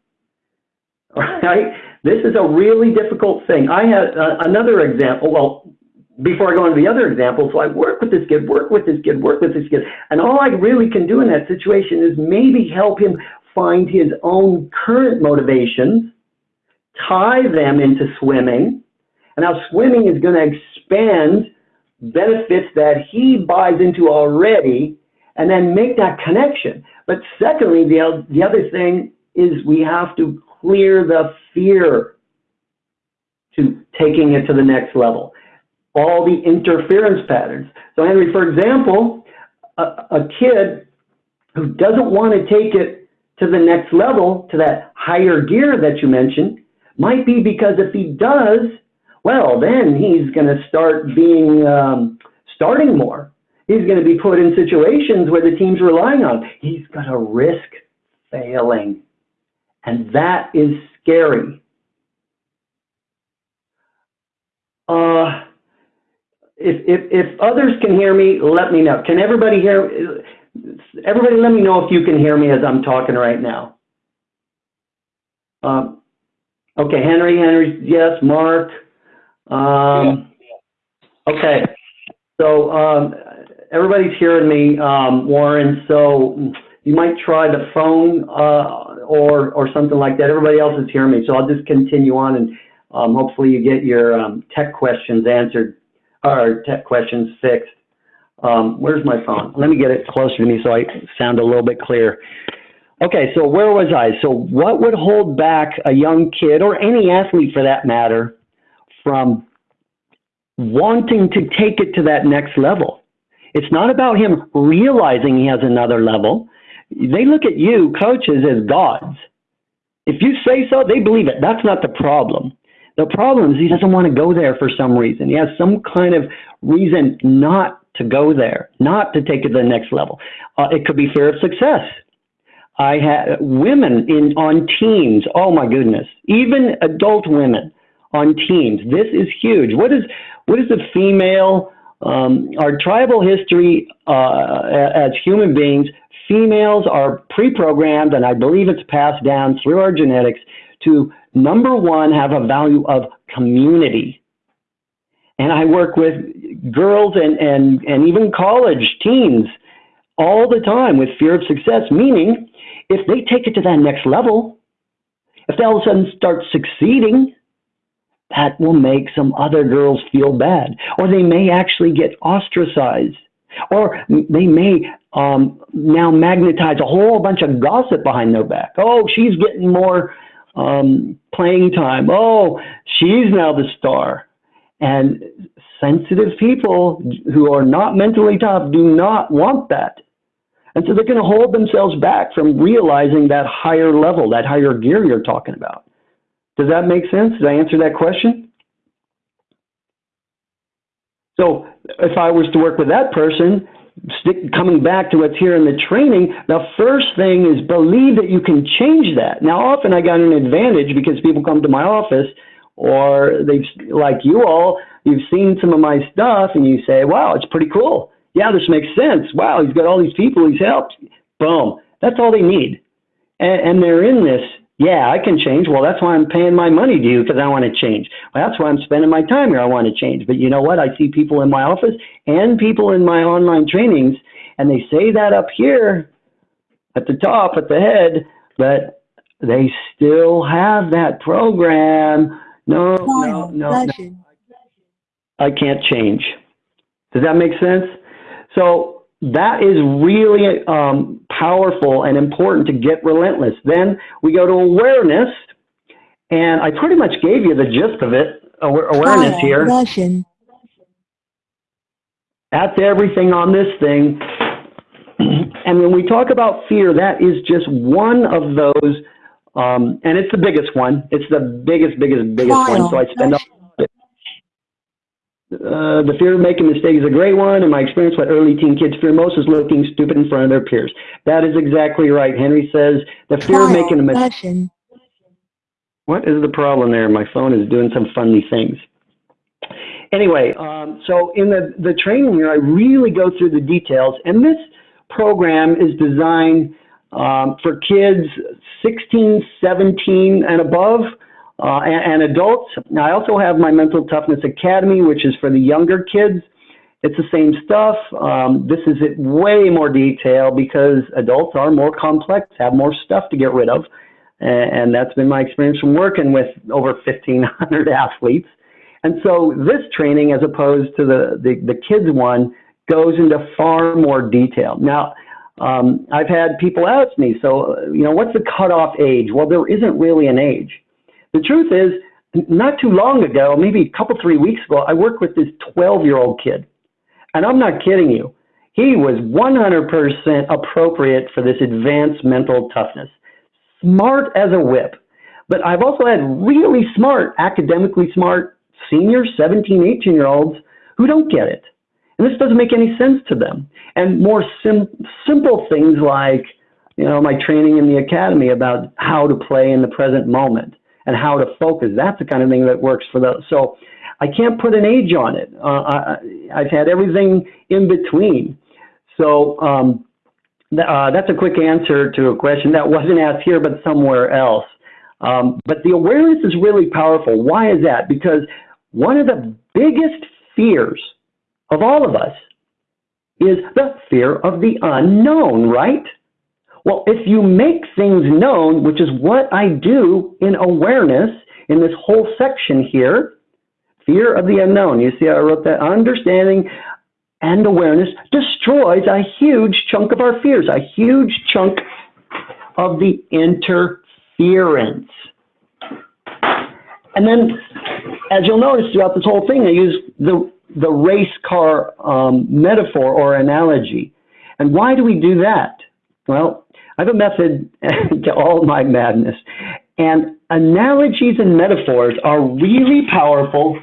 Right? This is a really difficult thing. I had uh, another example. Well, before I go into the other examples, so I work with this kid, work with this kid, work with this kid. And all I really can do in that situation is maybe help him find his own current motivations, tie them into swimming, and how swimming is going to expand benefits that he buys into already, and then make that connection. But secondly, the, the other thing is we have to clear the fear to taking it to the next level all the interference patterns. So Henry, for example, a, a kid who doesn't want to take it to the next level, to that higher gear that you mentioned, might be because if he does, well, then he's going to start being um, starting more. He's going to be put in situations where the team's relying on. Him. He's going to risk failing, and that is scary. Uh, if, if, if others can hear me, let me know. Can everybody hear? Everybody, let me know if you can hear me as I'm talking right now. Um, okay, Henry, Henry, yes, Mark. Um, Okay, so um, everybody's hearing me, um, Warren, so you might try the phone uh, or, or something like that. Everybody else is hearing me, so I'll just continue on and um, hopefully you get your um, tech questions answered, or tech questions fixed. Um, where's my phone? Let me get it closer to me so I sound a little bit clear. Okay, so where was I? So what would hold back a young kid, or any athlete for that matter, from wanting to take it to that next level? It's not about him realizing he has another level. They look at you, coaches, as gods. If you say so, they believe it. That's not the problem. The problem is he doesn't want to go there for some reason. He has some kind of reason not to go there, not to take it to the next level. Uh, it could be fear of success. I had women in on teams. Oh my goodness, even adult women on teams. This is huge. What is what is the female? Um, our tribal history uh, as human beings, females are pre-programmed, and I believe it's passed down through our genetics to number one have a value of community. And I work with girls and, and, and even college teens all the time with fear of success, meaning if they take it to that next level, if they all of a sudden start succeeding, that will make some other girls feel bad. Or they may actually get ostracized. Or they may um, now magnetize a whole bunch of gossip behind their back. Oh, she's getting more um, playing time. Oh, she's now the star. And sensitive people who are not mentally tough do not want that. And so they're going to hold themselves back from realizing that higher level, that higher gear you're talking about. Does that make sense? Did I answer that question? So if I was to work with that person, stick, coming back to what's here in the training, the first thing is believe that you can change that. Now, often I got an advantage because people come to my office or they've, like you all, you've seen some of my stuff and you say, wow, it's pretty cool. Yeah, this makes sense. Wow, he's got all these people he's helped. Boom. That's all they need. And, and they're in this yeah, I can change. Well, that's why I'm paying my money to you because I want to change. Well, that's why I'm spending my time here. I want to change. But you know what? I see people in my office and people in my online trainings, and they say that up here at the top, at the head, but they still have that program. No, no, no, no. I can't change. Does that make sense? So that is really um, powerful and important to get relentless. Then we go to awareness, and I pretty much gave you the gist of it. Awareness here. Russian. That's everything on this thing. and when we talk about fear, that is just one of those, um, and it's the biggest one. It's the biggest, biggest, biggest one. So I spend. Uh, the fear of making mistakes is a great one. In my experience, what early teen kids fear most is looking stupid in front of their peers. That is exactly right. Henry says the fear of making a mistake. What is the problem there? My phone is doing some funny things. Anyway, um, so in the, the training here, I really go through the details, and this program is designed um, for kids 16, 17, and above uh, and, and, adults. I also have my Mental Toughness Academy, which is for the younger kids. It's the same stuff. Um, this is it way more detail because adults are more complex, have more stuff to get rid of. And, and that's been my experience from working with over 1,500 athletes. And so this training, as opposed to the, the, the kids one, goes into far more detail. Now, um, I've had people ask me, so, you know, what's the cutoff age? Well, there isn't really an age. The truth is, not too long ago, maybe a couple, three weeks ago, I worked with this 12 year old kid. And I'm not kidding you. He was 100% appropriate for this advanced mental toughness. Smart as a whip. But I've also had really smart, academically smart senior 17, 18 year olds who don't get it. And this doesn't make any sense to them. And more sim simple things like, you know, my training in the academy about how to play in the present moment and how to focus. That's the kind of thing that works for those. So I can't put an age on it. Uh, I, I've had everything in between. So um, th uh, that's a quick answer to a question that wasn't asked here, but somewhere else. Um, but the awareness is really powerful. Why is that? Because one of the biggest fears of all of us is the fear of the unknown, right? Well, if you make things known, which is what I do in awareness in this whole section here, fear of the unknown. You see, I wrote that understanding and awareness destroys a huge chunk of our fears, a huge chunk of the interference. And then, as you'll notice throughout this whole thing, I use the, the race car um, metaphor or analogy. And why do we do that? Well, I have a method to all my madness. And analogies and metaphors are really powerful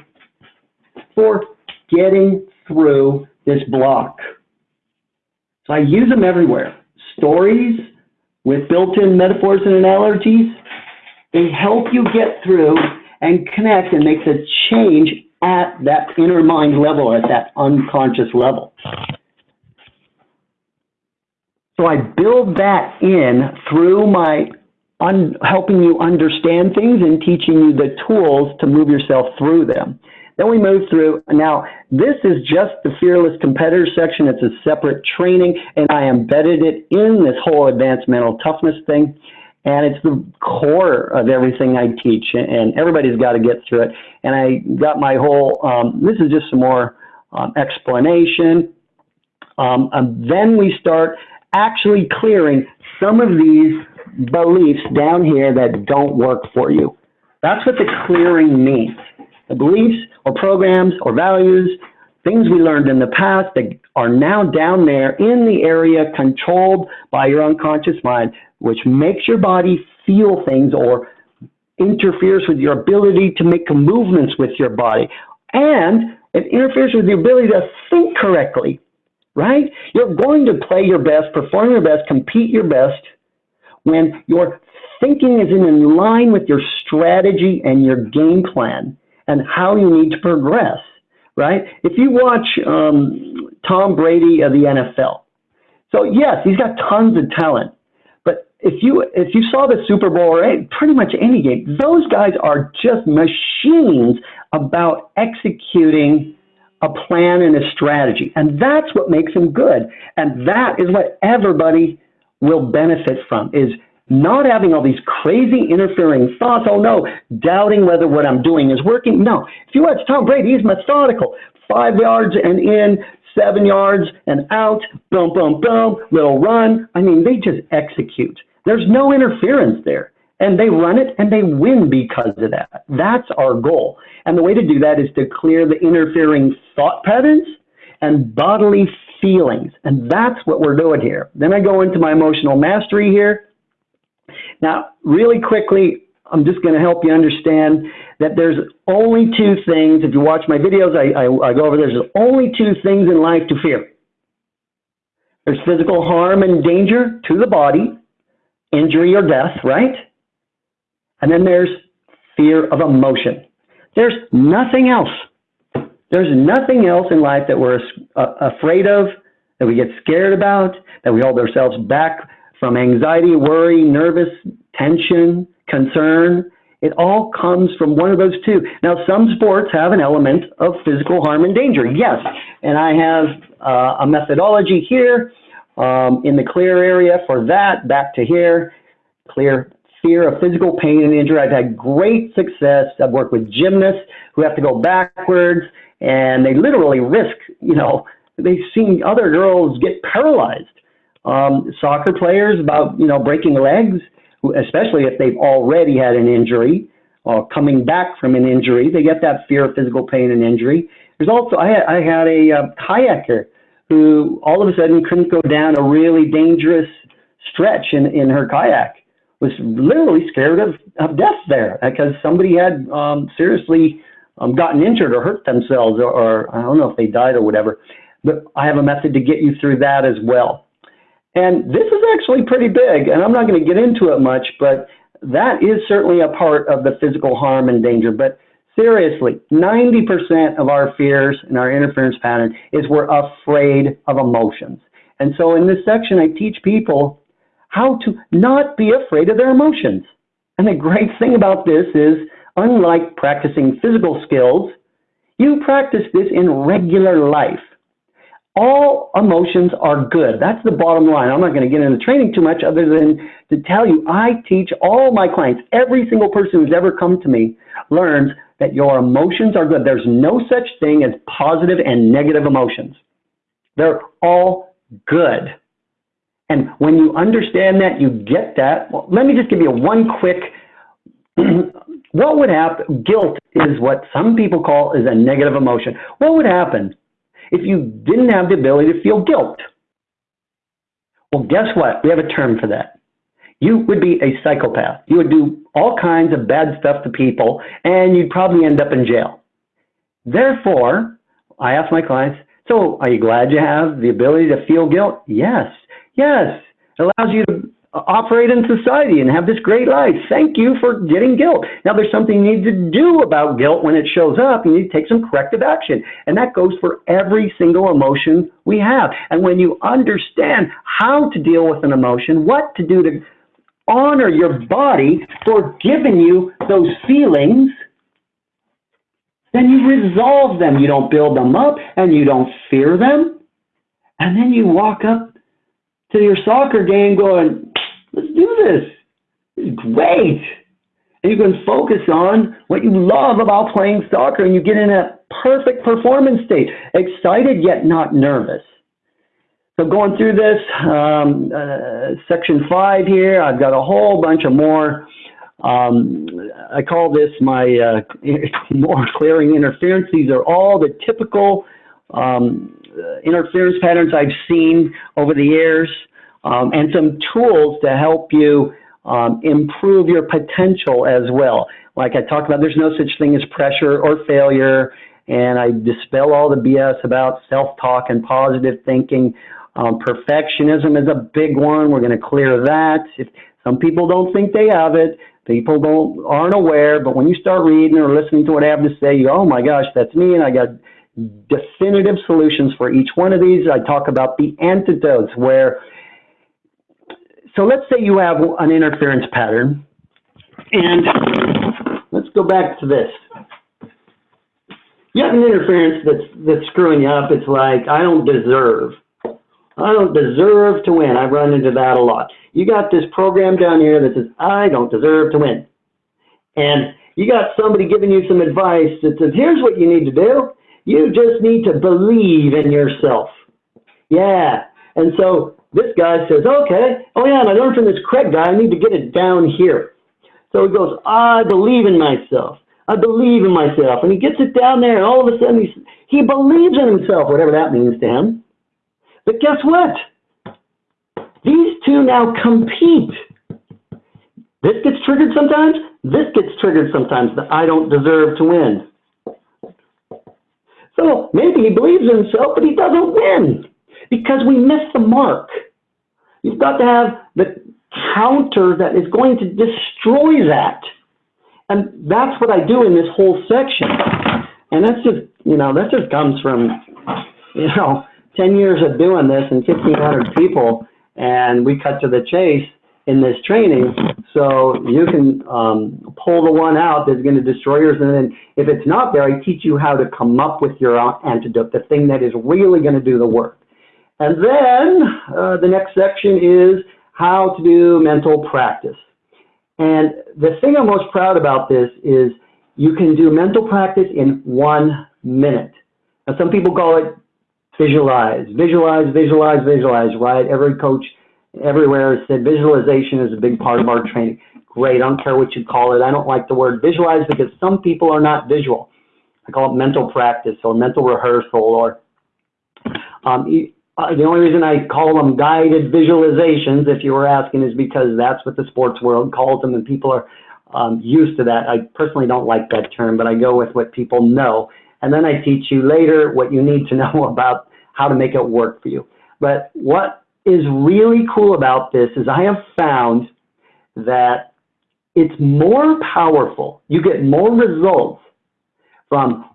for getting through this block. So I use them everywhere. Stories with built-in metaphors and analogies, they help you get through and connect and make the change at that inner mind level, at that unconscious level. So I build that in through my helping you understand things and teaching you the tools to move yourself through them. Then we move through. Now, this is just the Fearless Competitor section. It's a separate training, and I embedded it in this whole advanced mental toughness thing. And it's the core of everything I teach, and everybody's got to get through it. And I got my whole, um, this is just some more um, explanation. Um, and then we start actually clearing some of these beliefs down here that don't work for you. That's what the clearing means. The beliefs or programs or values, things we learned in the past that are now down there in the area controlled by your unconscious mind, which makes your body feel things or interferes with your ability to make movements with your body. And it interferes with the ability to think correctly, right? You're going to play your best, perform your best, compete your best when your thinking is in line with your strategy and your game plan and how you need to progress, right? If you watch um, Tom Brady of the NFL, so yes, he's got tons of talent, but if you if you saw the Super Bowl or pretty much any game, those guys are just machines about executing a plan and a strategy, and that's what makes them good, and that is what everybody will benefit from is not having all these crazy interfering thoughts. Oh no, doubting whether what I'm doing is working. No, if you watch Tom Brady, he's methodical. Five yards and in, seven yards and out, boom, boom, boom, little run. I mean, they just execute. There's no interference there. And they run it and they win because of that. That's our goal. And the way to do that is to clear the interfering thought patterns and bodily feelings. And that's what we're doing here. Then I go into my emotional mastery here. Now, really quickly, I'm just going to help you understand that there's only two things. If you watch my videos, I, I, I go over there's only two things in life to fear. There's physical harm and danger to the body, injury or death, right? And then there's fear of emotion. There's nothing else. There's nothing else in life that we're uh, afraid of, that we get scared about, that we hold ourselves back from anxiety, worry, nervous, tension, concern. It all comes from one of those two. Now, some sports have an element of physical harm and danger, yes. And I have uh, a methodology here um, in the clear area for that, back to here, clear fear of physical pain and injury. I've had great success. I've worked with gymnasts who have to go backwards and they literally risk, you know, they've seen other girls get paralyzed um, soccer players about you know breaking legs, especially if they've already had an injury or coming back from an injury. They get that fear of physical pain and injury. There's also I had, I had a uh, kayaker who all of a sudden couldn't go down a really dangerous stretch in, in her kayak. Was literally scared of, of death there because somebody had um, seriously um, gotten injured or hurt themselves or, or I don't know if they died or whatever. But I have a method to get you through that as well. And this is actually pretty big, and I'm not going to get into it much, but that is certainly a part of the physical harm and danger. But seriously, 90% of our fears and our interference pattern is we're afraid of emotions. And so in this section, I teach people how to not be afraid of their emotions. And the great thing about this is, unlike practicing physical skills, You practice this in regular life. All emotions are good. That's the bottom line. I'm not going to get into training too much other than to tell you I teach all my clients, every single person who's ever come to me learns that your emotions are good. There's no such thing as positive and negative emotions. They're all good. And when you understand that, you get that. Well, let me just give you one quick what would happen? Guilt is what some people call is a negative emotion. What would happen if you didn't have the ability to feel guilt? Well, guess what? We have a term for that. You would be a psychopath. You would do all kinds of bad stuff to people, and you'd probably end up in jail. Therefore, I ask my clients, so are you glad you have the ability to feel guilt? Yes. Yes. It allows you to operate in society and have this great life. Thank you for getting guilt. Now, there's something you need to do about guilt when it shows up. You need to take some corrective action. And that goes for every single emotion we have. And when you understand how to deal with an emotion, what to do to honor your body for giving you those feelings, then you resolve them. You don't build them up and you don't fear them. And then you walk up to your soccer game going, let's do this. Great. And you can focus on what you love about playing soccer and you get in a perfect performance state, excited yet not nervous. So going through this, um, uh, section five here, I've got a whole bunch of more, um, I call this my uh, more clearing interference. These are all the typical um, interference patterns I've seen over the years um, and some tools to help you um, improve your potential as well. Like I talked about, there's no such thing as pressure or failure, and I dispel all the BS about self-talk and positive thinking. Um, perfectionism is a big one. We're going to clear that. If some people don't think they have it, people don't aren't aware, but when you start reading or listening to what I have to say, you go, oh my gosh, that's me, and I got definitive solutions for each one of these. I talk about the antidotes where so let's say you have an interference pattern, and let's go back to this. You have an interference that's, that's screwing you up. It's like, I don't deserve. I don't deserve to win. I've run into that a lot. You got this program down here that says, I don't deserve to win. And you got somebody giving you some advice that says, here's what you need to do. You just need to believe in yourself. Yeah. And so this guy says, okay, oh yeah, and I learned from this Craig guy, I need to get it down here. So he goes, I believe in myself. I believe in myself. And he gets it down there, and all of a sudden he, he believes in himself, whatever that means to him. But guess what? These two now compete. This gets triggered sometimes, this gets triggered sometimes, that I don't deserve to win. So maybe he believes in himself, but he doesn't win because we missed the mark. You've got to have the counter that is going to destroy that. And that's what I do in this whole section. And that's just, you know, that just comes from, you know, 10 years of doing this and 1,500 people. And we cut to the chase in this training. So you can um, pull the one out that's going to destroy yours. And then if it's not there, I teach you how to come up with your antidote, the thing that is really going to do the work. And then uh, the next section is how to do mental practice. And the thing I'm most proud about this is you can do mental practice in one minute. Now, some people call it visualize, visualize, visualize, visualize, right? Every coach everywhere said visualization is a big part of our training. Great, I don't care what you call it. I don't like the word visualize because some people are not visual. I call it mental practice or mental rehearsal or um, uh, the only reason I call them guided visualizations, if you were asking, is because that's what the sports world calls them, and people are um, used to that. I personally don't like that term, but I go with what people know. And then I teach you later what you need to know about how to make it work for you. But what is really cool about this is I have found that it's more powerful. You get more results from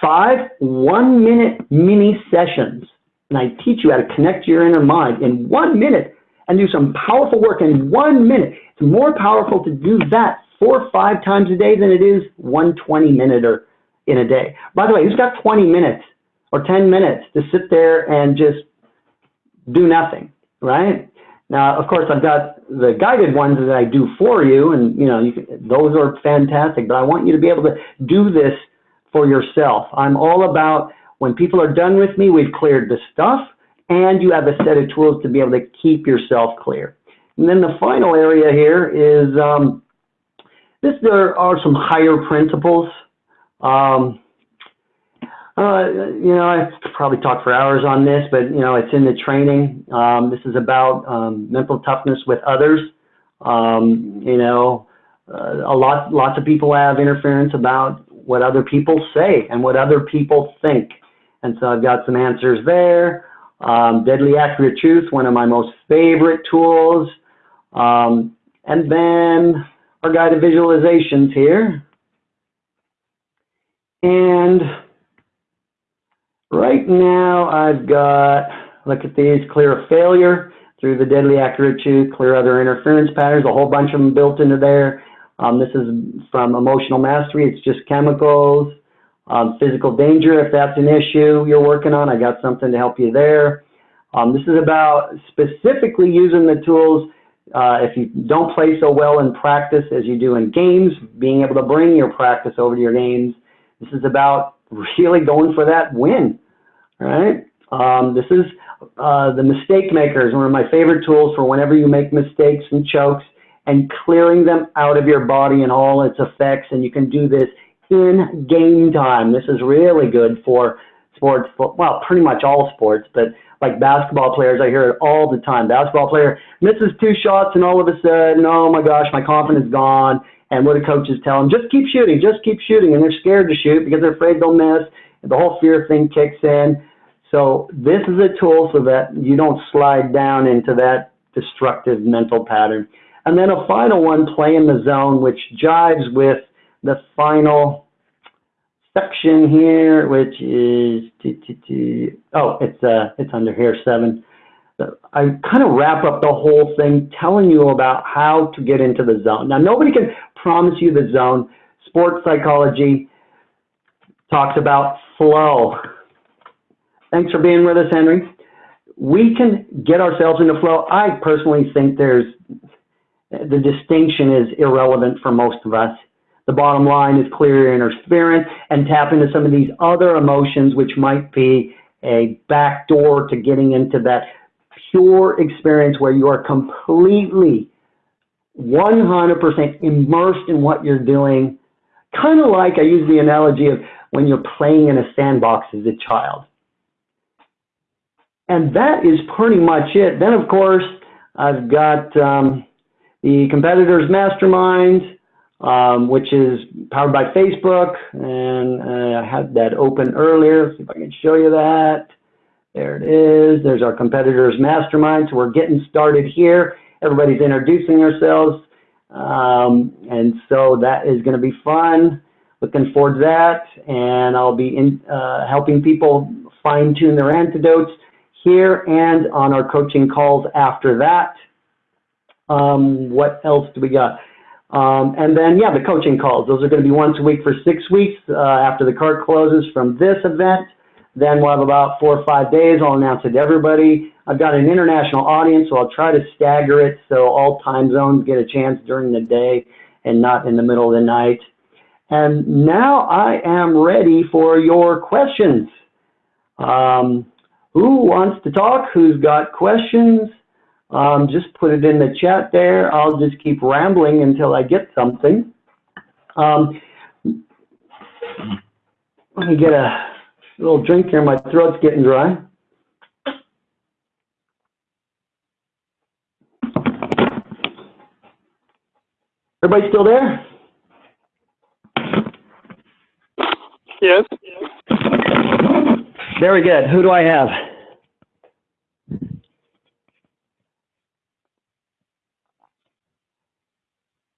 five one minute mini sessions and I teach you how to connect your inner mind in one minute and do some powerful work in one minute. It's more powerful to do that four or five times a day than it is one 20 minute or in a day. By the way, who's got 20 minutes or 10 minutes to sit there and just do nothing, right? Now, of course, I've got the guided ones that I do for you, and you know, you can, those are fantastic. But I want you to be able to do this for yourself. I'm all about when people are done with me, we've cleared the stuff, and you have a set of tools to be able to keep yourself clear. And then the final area here is um, this. There are some higher principles. Um, uh, you know, I probably talk for hours on this, but you know, it's in the training. Um, this is about um, mental toughness with others. Um, you know, uh, a lot, lots of people have interference about what other people say and what other people think, and so I've got some answers there. Um, Deadly Accurate Truth, one of my most favorite tools, um, and then our guided visualizations here, and Right now, I've got, look at these, clear a failure through the deadly accurate truth, clear other interference patterns, a whole bunch of them built into there. Um, this is from emotional mastery. It's just chemicals. Um, physical danger, if that's an issue you're working on, I got something to help you there. Um, this is about specifically using the tools uh, if you don't play so well in practice as you do in games, being able to bring your practice over to your games. This is about really going for that win right? Um, this is uh, the mistake makers, one of my favorite tools for whenever you make mistakes and chokes and clearing them out of your body and all its effects. And you can do this in game time. This is really good for sports, well, pretty much all sports, but like basketball players, I hear it all the time. Basketball player misses two shots and all of a sudden, oh my gosh, my confidence is gone. And what do coaches tell them? Just keep shooting, just keep shooting. And they're scared to shoot because they're afraid they'll miss. And the whole fear thing kicks in. So this is a tool so that you don't slide down into that destructive mental pattern. And then a final one, play in the zone, which jives with the final section here, which is, oh, it's, uh, it's under here, seven. I kind of wrap up the whole thing telling you about how to get into the zone. Now, nobody can promise you the zone. Sports psychology talks about flow. Thanks for being with us, Henry. We can get ourselves into flow. I personally think there's the distinction is irrelevant for most of us. The bottom line is clear interference and tap into some of these other emotions, which might be a back door to getting into that pure experience where you are completely 100% immersed in what you're doing. Kind of like I use the analogy of when you're playing in a sandbox as a child. And that is pretty much it. Then, of course, I've got um, the Competitors Mastermind, um, which is powered by Facebook. And uh, I had that open earlier. See if I can show you that. There it is. There's our Competitors Mastermind. So we're getting started here. Everybody's introducing themselves. Um, and so that is going to be fun. Looking forward to that. And I'll be in, uh, helping people fine tune their antidotes here and on our coaching calls after that. Um, what else do we got? Um, and then, yeah, the coaching calls. Those are going to be once a week for six weeks uh, after the cart closes from this event. Then we'll have about four or five days. I'll announce it to everybody. I've got an international audience, so I'll try to stagger it so all time zones get a chance during the day and not in the middle of the night. And now I am ready for your questions. Um, who wants to talk? Who's got questions? Um, just put it in the chat there. I'll just keep rambling until I get something. Um, let me get a little drink here. My throat's getting dry. Everybody still there? Yes. Very good. Who do I have?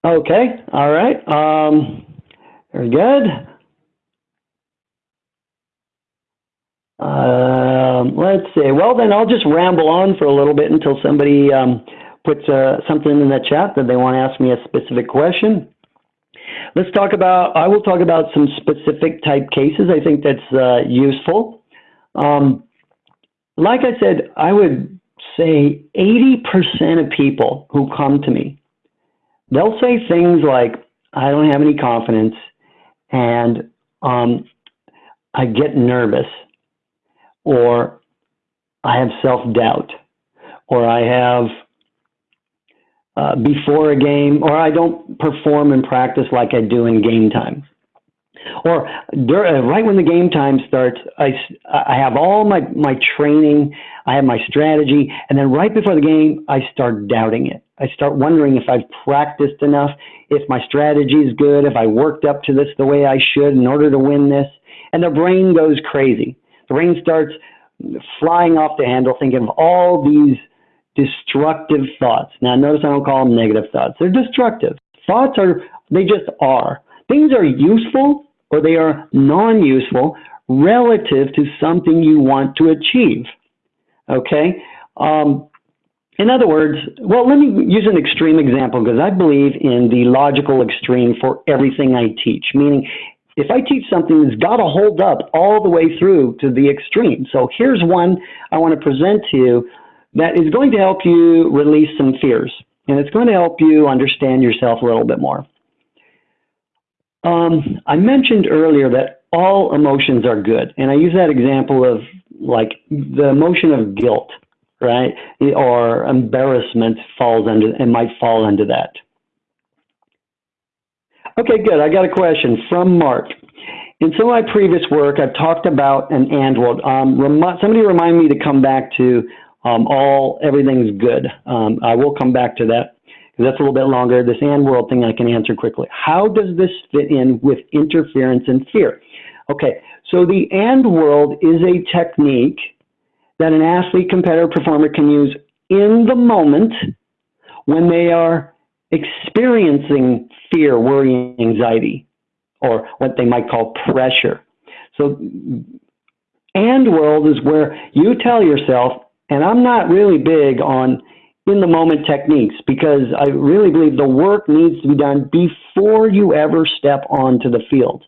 Okay, all right. Um, very good. Um, let's see. Well, then I'll just ramble on for a little bit until somebody um, puts uh, something in the chat that they want to ask me a specific question. let's talk about, I will talk about some specific type cases. I think that's uh, useful. Um, like I said, I would say 80% of people who come to me, they'll say things like, I don't have any confidence and um, I get nervous or I have self-doubt or I have uh, before a game, or I don't perform and practice like I do in game time. Or uh, right when the game time starts, I, I have all my, my training, I have my strategy, and then right before the game, I start doubting it. I start wondering if I've practiced enough, if my strategy is good, if I worked up to this the way I should in order to win this. And the brain goes crazy. The brain starts flying off the handle, thinking of all these destructive thoughts. Now, notice I don't call them negative thoughts. They're destructive. Thoughts are, they just are. Things are useful or they are non-useful relative to something you want to achieve. Okay? Um, in other words, well, let me use an extreme example because I believe in the logical extreme for everything I teach, meaning if I teach something that's got to hold up all the way through to the extreme. So here's one I want to present to you that is going to help you release some fears. And it's going to help you understand yourself a little bit more. Um, I mentioned earlier that all emotions are good. And I use that example of like the emotion of guilt, right? Or embarrassment falls under, and might fall under that. Okay, good. I got a question from Mark. In some of my previous work, I've talked about an and world. Um, remi somebody remind me to come back to um, all everything's good. Um, I will come back to that that's a little bit longer. This and world thing I can answer quickly. How does this fit in with interference and fear? Okay, so the and world is a technique that an athlete, competitor, performer can use in the moment when they are experiencing fear, worry, anxiety, or what they might call pressure. So, and world is where you tell yourself, and I'm not really big on in the moment techniques because I really believe the work needs to be done before you ever step onto the field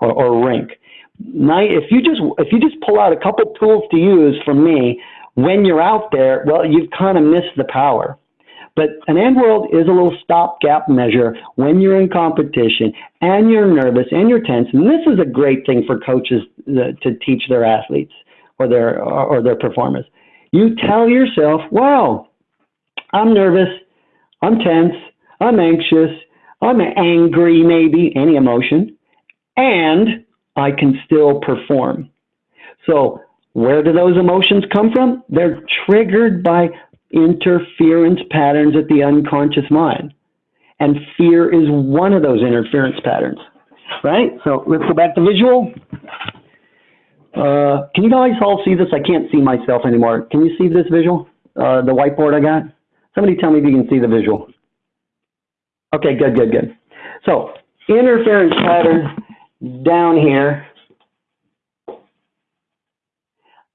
or, or rink. If you just if you just pull out a couple tools to use from me when you're out there, well, you've kind of missed the power. But an and world is a little stopgap measure when you're in competition and you're nervous and you're tense. And this is a great thing for coaches uh, to teach their athletes or their or their performers. You tell yourself, wow, I'm nervous, I'm tense, I'm anxious, I'm angry, maybe, any emotion, and I can still perform. So, where do those emotions come from? They're triggered by interference patterns at the unconscious mind. And fear is one of those interference patterns, right? So let's go back to visual. Uh, can you guys all see this? I can't see myself anymore. Can you see this visual? Uh, the whiteboard I got? Somebody tell me if you can see the visual. Okay, good, good, good. So interference pattern down here.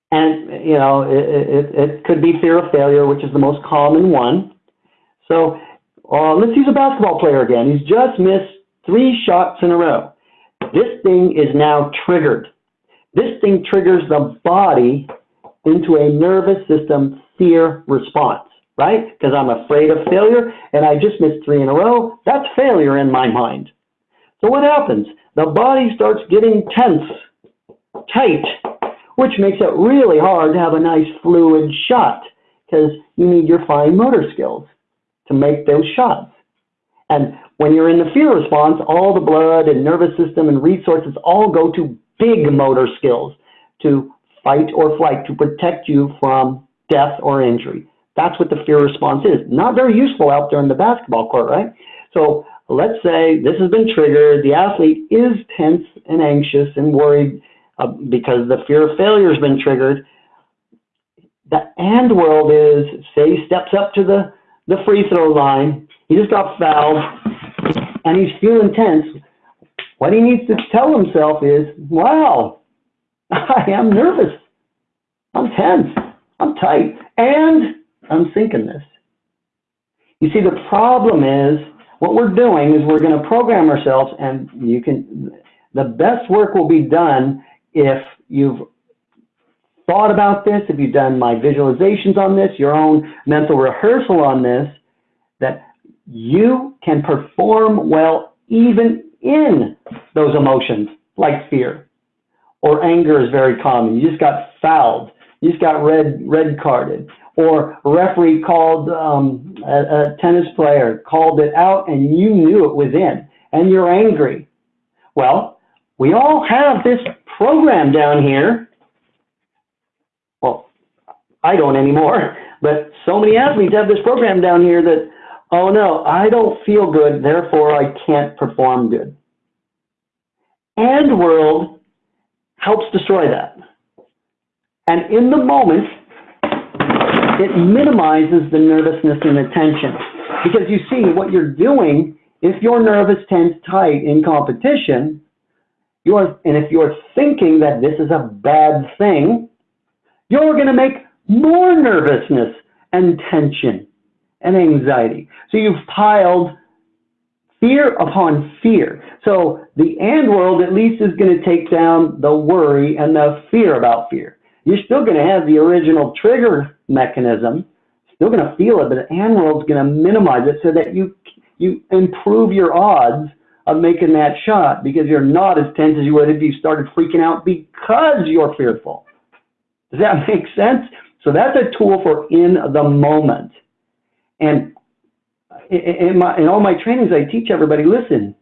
And, you know, it, it, it could be fear of failure, which is the most common one. So uh, let's use a basketball player again. He's just missed three shots in a row. This thing is now triggered. This thing triggers the body into a nervous system fear response, right? Because I'm afraid of failure and I just missed three in a row. That's failure in my mind. So what happens? The body starts getting tense, tight, which makes it really hard to have a nice fluid shot because you need your fine motor skills to make those shots. And when you're in the fear response, all the blood and nervous system and resources all go to big motor skills to fight or flight to protect you from death or injury. That's what the fear response is. Not very useful out there in the basketball court, right? So let's say this has been triggered. The athlete is tense and anxious and worried uh, because the fear of failure has been triggered. The and world is, say he steps up to the, the free throw line. He just got fouled and he's feeling tense. What he needs to tell himself is, wow, I am nervous. I'm tense. I'm tight. And I'm thinking this. You see, the problem is what we're doing is we're going to program ourselves and you can, the best work will be done if you've thought about this, if you've done my visualizations on this, your own mental rehearsal on this, that you can perform well even in those emotions like fear or anger is very common. You just got fouled. You just got red, red carded or referee called um, a, a tennis player called it out and you knew it was in and you're angry. Well, we all have this program down here. Well, I don't anymore, but so many athletes have this program down here that, oh no, I don't feel good, therefore I can't perform good. And world helps destroy that. And in the moment, it minimizes the nervousness and the tension. Because you see, what you're doing, if you're nervous, tense, tight in competition, you're, and if you're thinking that this is a bad thing, you're going to make more nervousness and tension and anxiety. So you've piled fear upon fear. So the and world at least is going to take down the worry and the fear about fear. You're still going to have the original trigger mechanism, still going to feel it, but the and world's going to minimize it so that you you improve your odds of making that shot because you're not as tense as you would if you started freaking out because you're fearful. Does that make sense? So that's a tool for in the moment. And in, my, in all my trainings, I teach everybody, listen,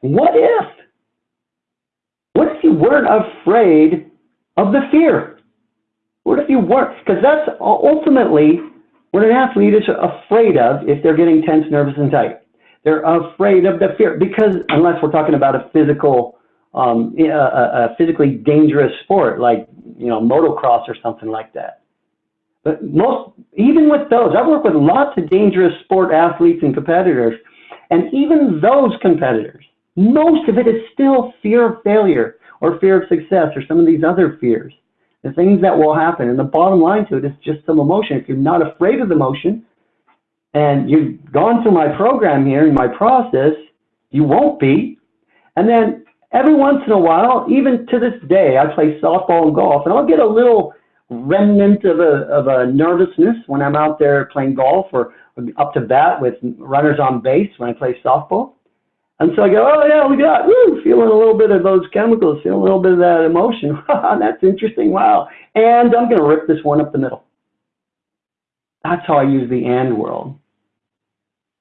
what if? What if you weren't afraid of the fear? What if you weren't? Because that's ultimately what an athlete is afraid of if they're getting tense, nervous, and tight. They're afraid of the fear because unless we're talking about a physical, um, a, a physically dangerous sport like you know motocross or something like that. But most, even with those, I work with lots of dangerous sport athletes and competitors, and even those competitors, most of it is still fear of failure or fear of success or some of these other fears. The things that will happen. And the bottom line to it is just some emotion. If you're not afraid of the emotion and you've gone through my program here and my process, you won't be. And then every once in a while, even to this day, I play softball and golf, and I'll get a little remnant of a, of a nervousness when I'm out there playing golf or up to bat with runners on base when I play softball. And so I go, oh yeah, we got, woo, feeling a little bit of those chemicals, feeling a little bit of that emotion. That's interesting, wow. And I'm going to rip this one up the middle. That's how I use the and world.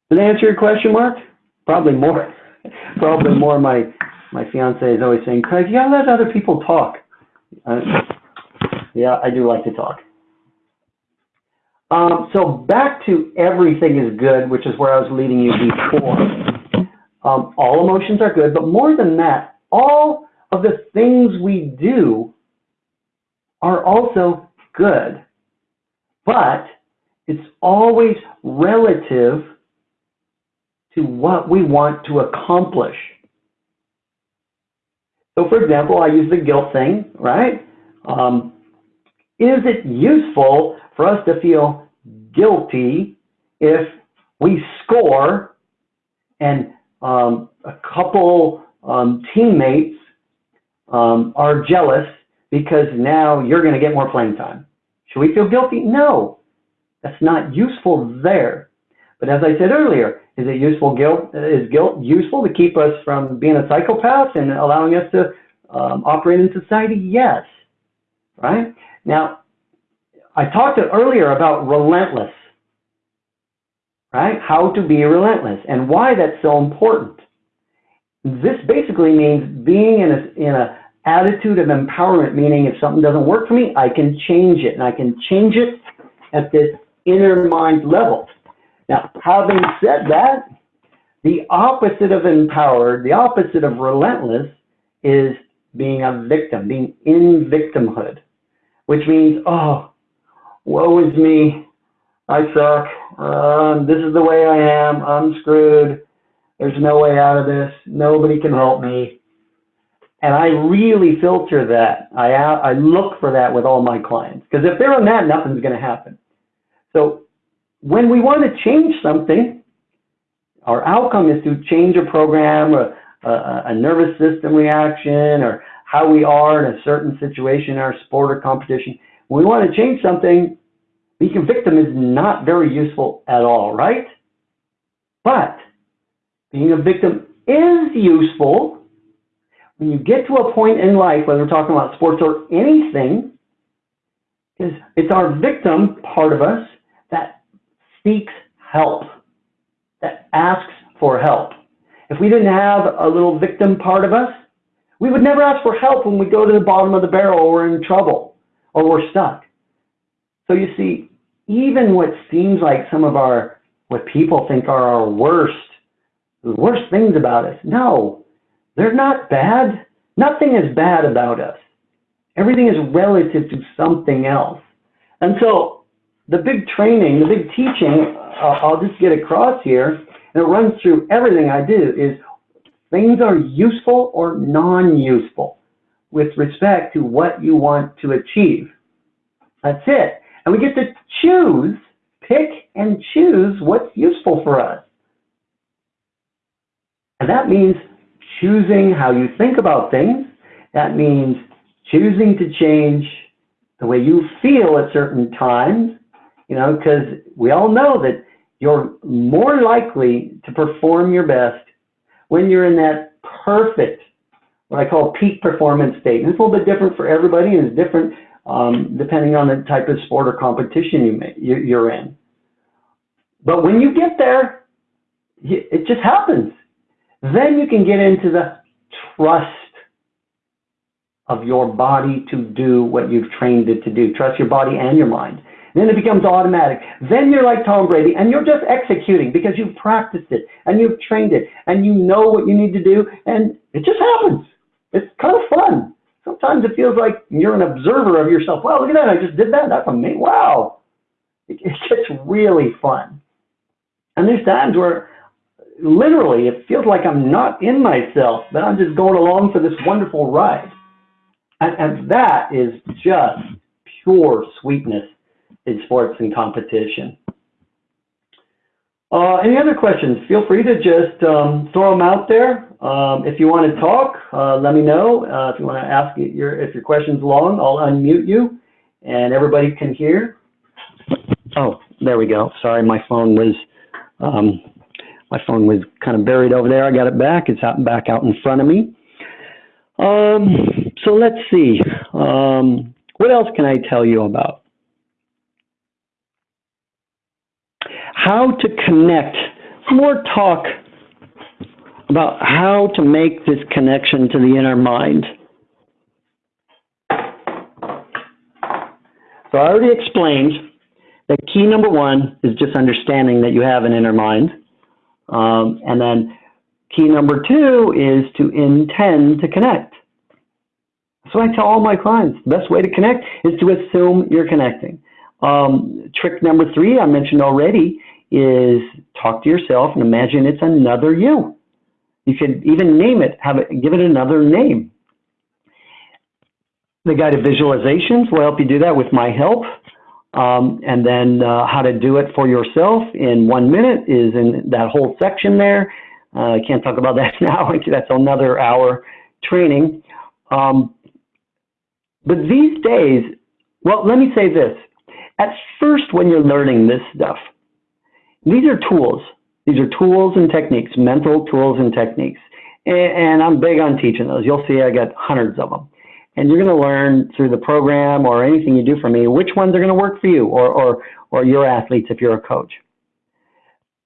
Did I answer your question, Mark? Probably more. Probably more. My my fiance is always saying, Craig, you gotta let other people talk. Uh, yeah, I do like to talk. Um, so back to everything is good, which is where I was leading you before. Um, all emotions are good, but more than that, all of the things we do are also good. But it's always relative to what we want to accomplish. So for example, I use the guilt thing, right? Um, is it useful for us to feel guilty if we score and um, a couple um, teammates um, are jealous because now you're going to get more playing time? Should we feel guilty? No, that's not useful there. But as I said earlier, is it useful guilt? Is guilt useful to keep us from being a psychopath and allowing us to um, operate in society? Yes. Right? Now, I talked earlier about relentless, right? How to be relentless and why that's so important. This basically means being in a, in a attitude of empowerment, meaning if something doesn't work for me, I can change it, and I can change it at this inner mind level. Now, having said that, the opposite of empowered, the opposite of relentless is being a victim, being in victimhood which means, oh, woe is me. I suck. Um, this is the way I am. I'm screwed. There's no way out of this. Nobody can help me. And I really filter that. I, I look for that with all my clients. Because if they're in that, nothing's going to happen. So when we want to change something, our outcome is to change a program, a, a, a nervous system reaction, or how we are in a certain situation in our sport or competition. When we want to change something, being a victim is not very useful at all, right? But being a victim is useful when you get to a point in life, whether we're talking about sports or anything, is it's our victim part of us that seeks help, that asks for help. If we didn't have a little victim part of us, we would never ask for help when we go to the bottom of the barrel or we're in trouble or we're stuck. So you see, even what seems like some of our, what people think are our worst, the worst things about us, no, they're not bad. Nothing is bad about us. Everything is relative to something else. And so the big training, the big teaching, uh, I'll just get across here, and it runs through everything I do, is things are useful or non-useful with respect to what you want to achieve. That's it. And we get to choose, pick and choose what's useful for us. And that means choosing how you think about things. That means choosing to change the way you feel at certain times, you know, because we all know that you're more likely to perform your best when you're in that perfect, what I call peak performance state. And it's a little bit different for everybody and it's different um, depending on the type of sport or competition you may, you're in. But when you get there, it just happens. Then you can get into the trust of your body to do what you've trained it to do. Trust your body and your mind. Then it becomes automatic. Then you're like Tom Brady and you're just executing because you've practiced it and you've trained it and you know what you need to do and it just happens. It's kind of fun. Sometimes it feels like you're an observer of yourself. Wow, look at that. I just did that. That's amazing. Wow. It, it gets really fun. And there's times where literally it feels like I'm not in myself, but I'm just going along for this wonderful ride. And, and that is just pure sweetness in sports and competition. Uh, any other questions? Feel free to just um, throw them out there. Um, if you want to talk, uh, let me know. Uh, if you want to ask your if your question's long, I'll unmute you, and everybody can hear. Oh, there we go. Sorry, my phone was um, my phone was kind of buried over there. I got it back. It's out back out in front of me. Um, so let's see. Um, what else can I tell you about? How to connect. More talk about how to make this connection to the inner mind. So I already explained that key number one is just understanding that you have an inner mind. Um, and then key number two is to intend to connect. So I tell all my clients, the best way to connect is to assume you're connecting. Um, trick number three I mentioned already is talk to yourself and imagine it's another you. You could even name it, have it, give it another name. The guided visualizations will help you do that with my help. Um, and then uh, how to do it for yourself in one minute is in that whole section there. Uh, I can't talk about that now. That's another hour training. Um, but these days, well, let me say this. At first, when you're learning this stuff, these are tools. These are tools and techniques, mental tools and techniques. And, I'm big on teaching those. You'll see I got hundreds of them. And you're going to learn through the program or anything you do for me which ones are going to work for you or, or, or your athletes if you're a coach.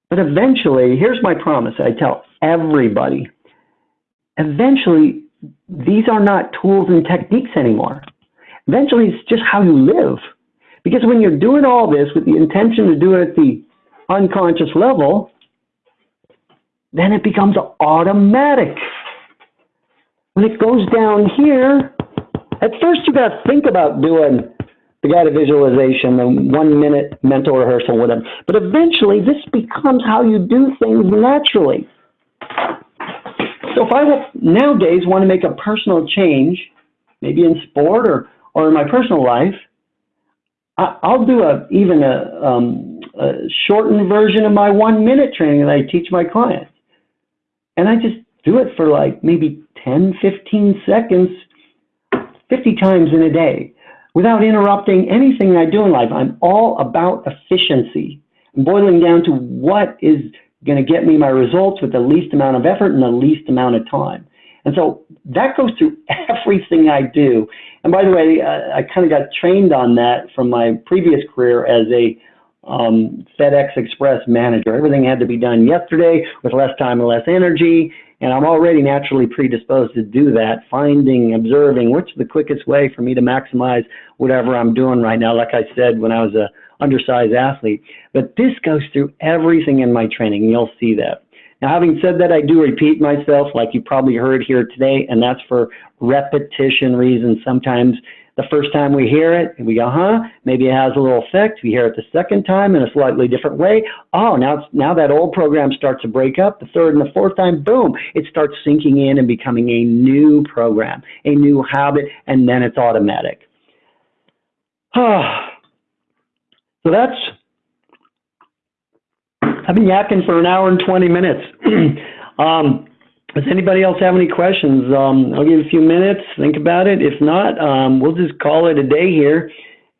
But eventually, here's my promise I tell everybody eventually, these are not tools and techniques anymore. Eventually, it's just how you live. Because when you're doing all this with the intention to do it at the unconscious level, then it becomes automatic. When it goes down here, at first you got to think about doing the guided visualization, the one minute mental rehearsal, whatever. But eventually this becomes how you do things naturally. So if I nowadays want to make a personal change, maybe in sport or, or in my personal life, I, I'll do a, even a, um, a shortened version of my one minute training that I teach my clients. And I just do it for like maybe 10, 15 seconds, 50 times in a day without interrupting anything I do in life. I'm all about efficiency. I'm boiling down to what is going to get me my results with the least amount of effort and the least amount of time. And so that goes through everything I do. And by the way, uh, I kind of got trained on that from my previous career as a um, FedEx Express manager. Everything had to be done yesterday with less time and less energy. And I'm already naturally predisposed to do that, finding, observing is the quickest way for me to maximize whatever I'm doing right now. Like I said, when I was a undersized athlete. But this goes through everything in my training. You'll see that. Now, having said that, I do repeat myself, like you probably heard here today, and that's for repetition reasons. Sometimes the first time we hear it, we go, huh? Maybe it has a little effect. We hear it the second time in a slightly different way. Oh, now it's, now that old program starts to break up. The third and the fourth time, boom, it starts sinking in and becoming a new program, a new habit, and then it's automatic. so that's I've been yakking for an hour and 20 minutes. um, does anybody else have any questions? Um, I'll give you a few minutes, think about it. If not, um, we'll just call it a day here,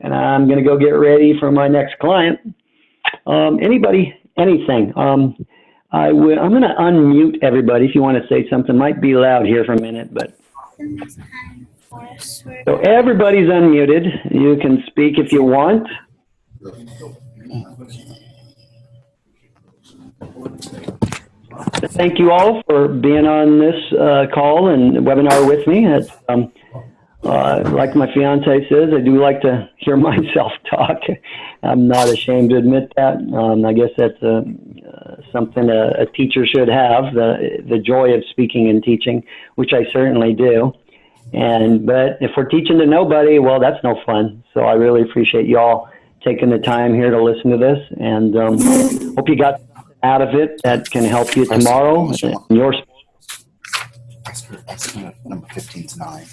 and I'm going to go get ready for my next client. Um, anybody, anything? Um, I will, I'm going to unmute everybody if you want to say something. Might be loud here for a minute, but. So everybody's unmuted. You can speak if you want. Thank you all for being on this uh, call and webinar with me. Um, uh, like my fiance says, I do like to hear myself talk. I'm not ashamed to admit that. Um, I guess that's uh, something a, a, teacher should have, the, the joy of speaking and teaching, which I certainly do. And But if we're teaching to nobody, well, that's no fun. So I really appreciate y'all taking the time here to listen to this and um, hope you got out of it that can help you tomorrow your number 15 is 9.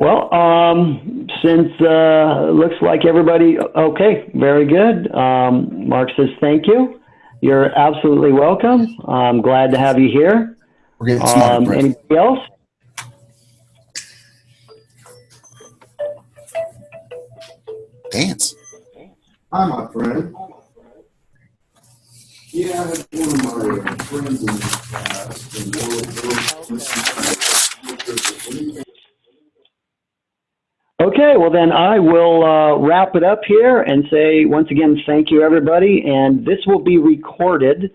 Well, um, since uh, looks like everybody, okay, very good. Um, Mark says thank you. You're absolutely welcome. I'm glad to have you here. We're getting smarter, Um, anybody else? Dance. Hi, my friend. Yeah, I had one of my uh, friends in class in World War. Okay, well then I will uh, wrap it up here and say once again thank you everybody. And this will be recorded,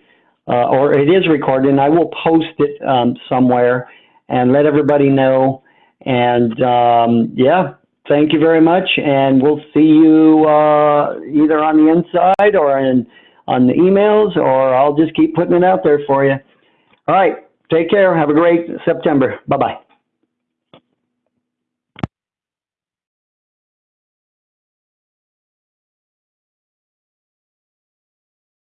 uh, or it is recorded, and I will post it um, somewhere and let everybody know. And um, yeah, thank you very much, and we'll see you uh, either on the inside or in on the emails, or I'll just keep putting it out there for you. All right, take care. Have a great September. Bye bye.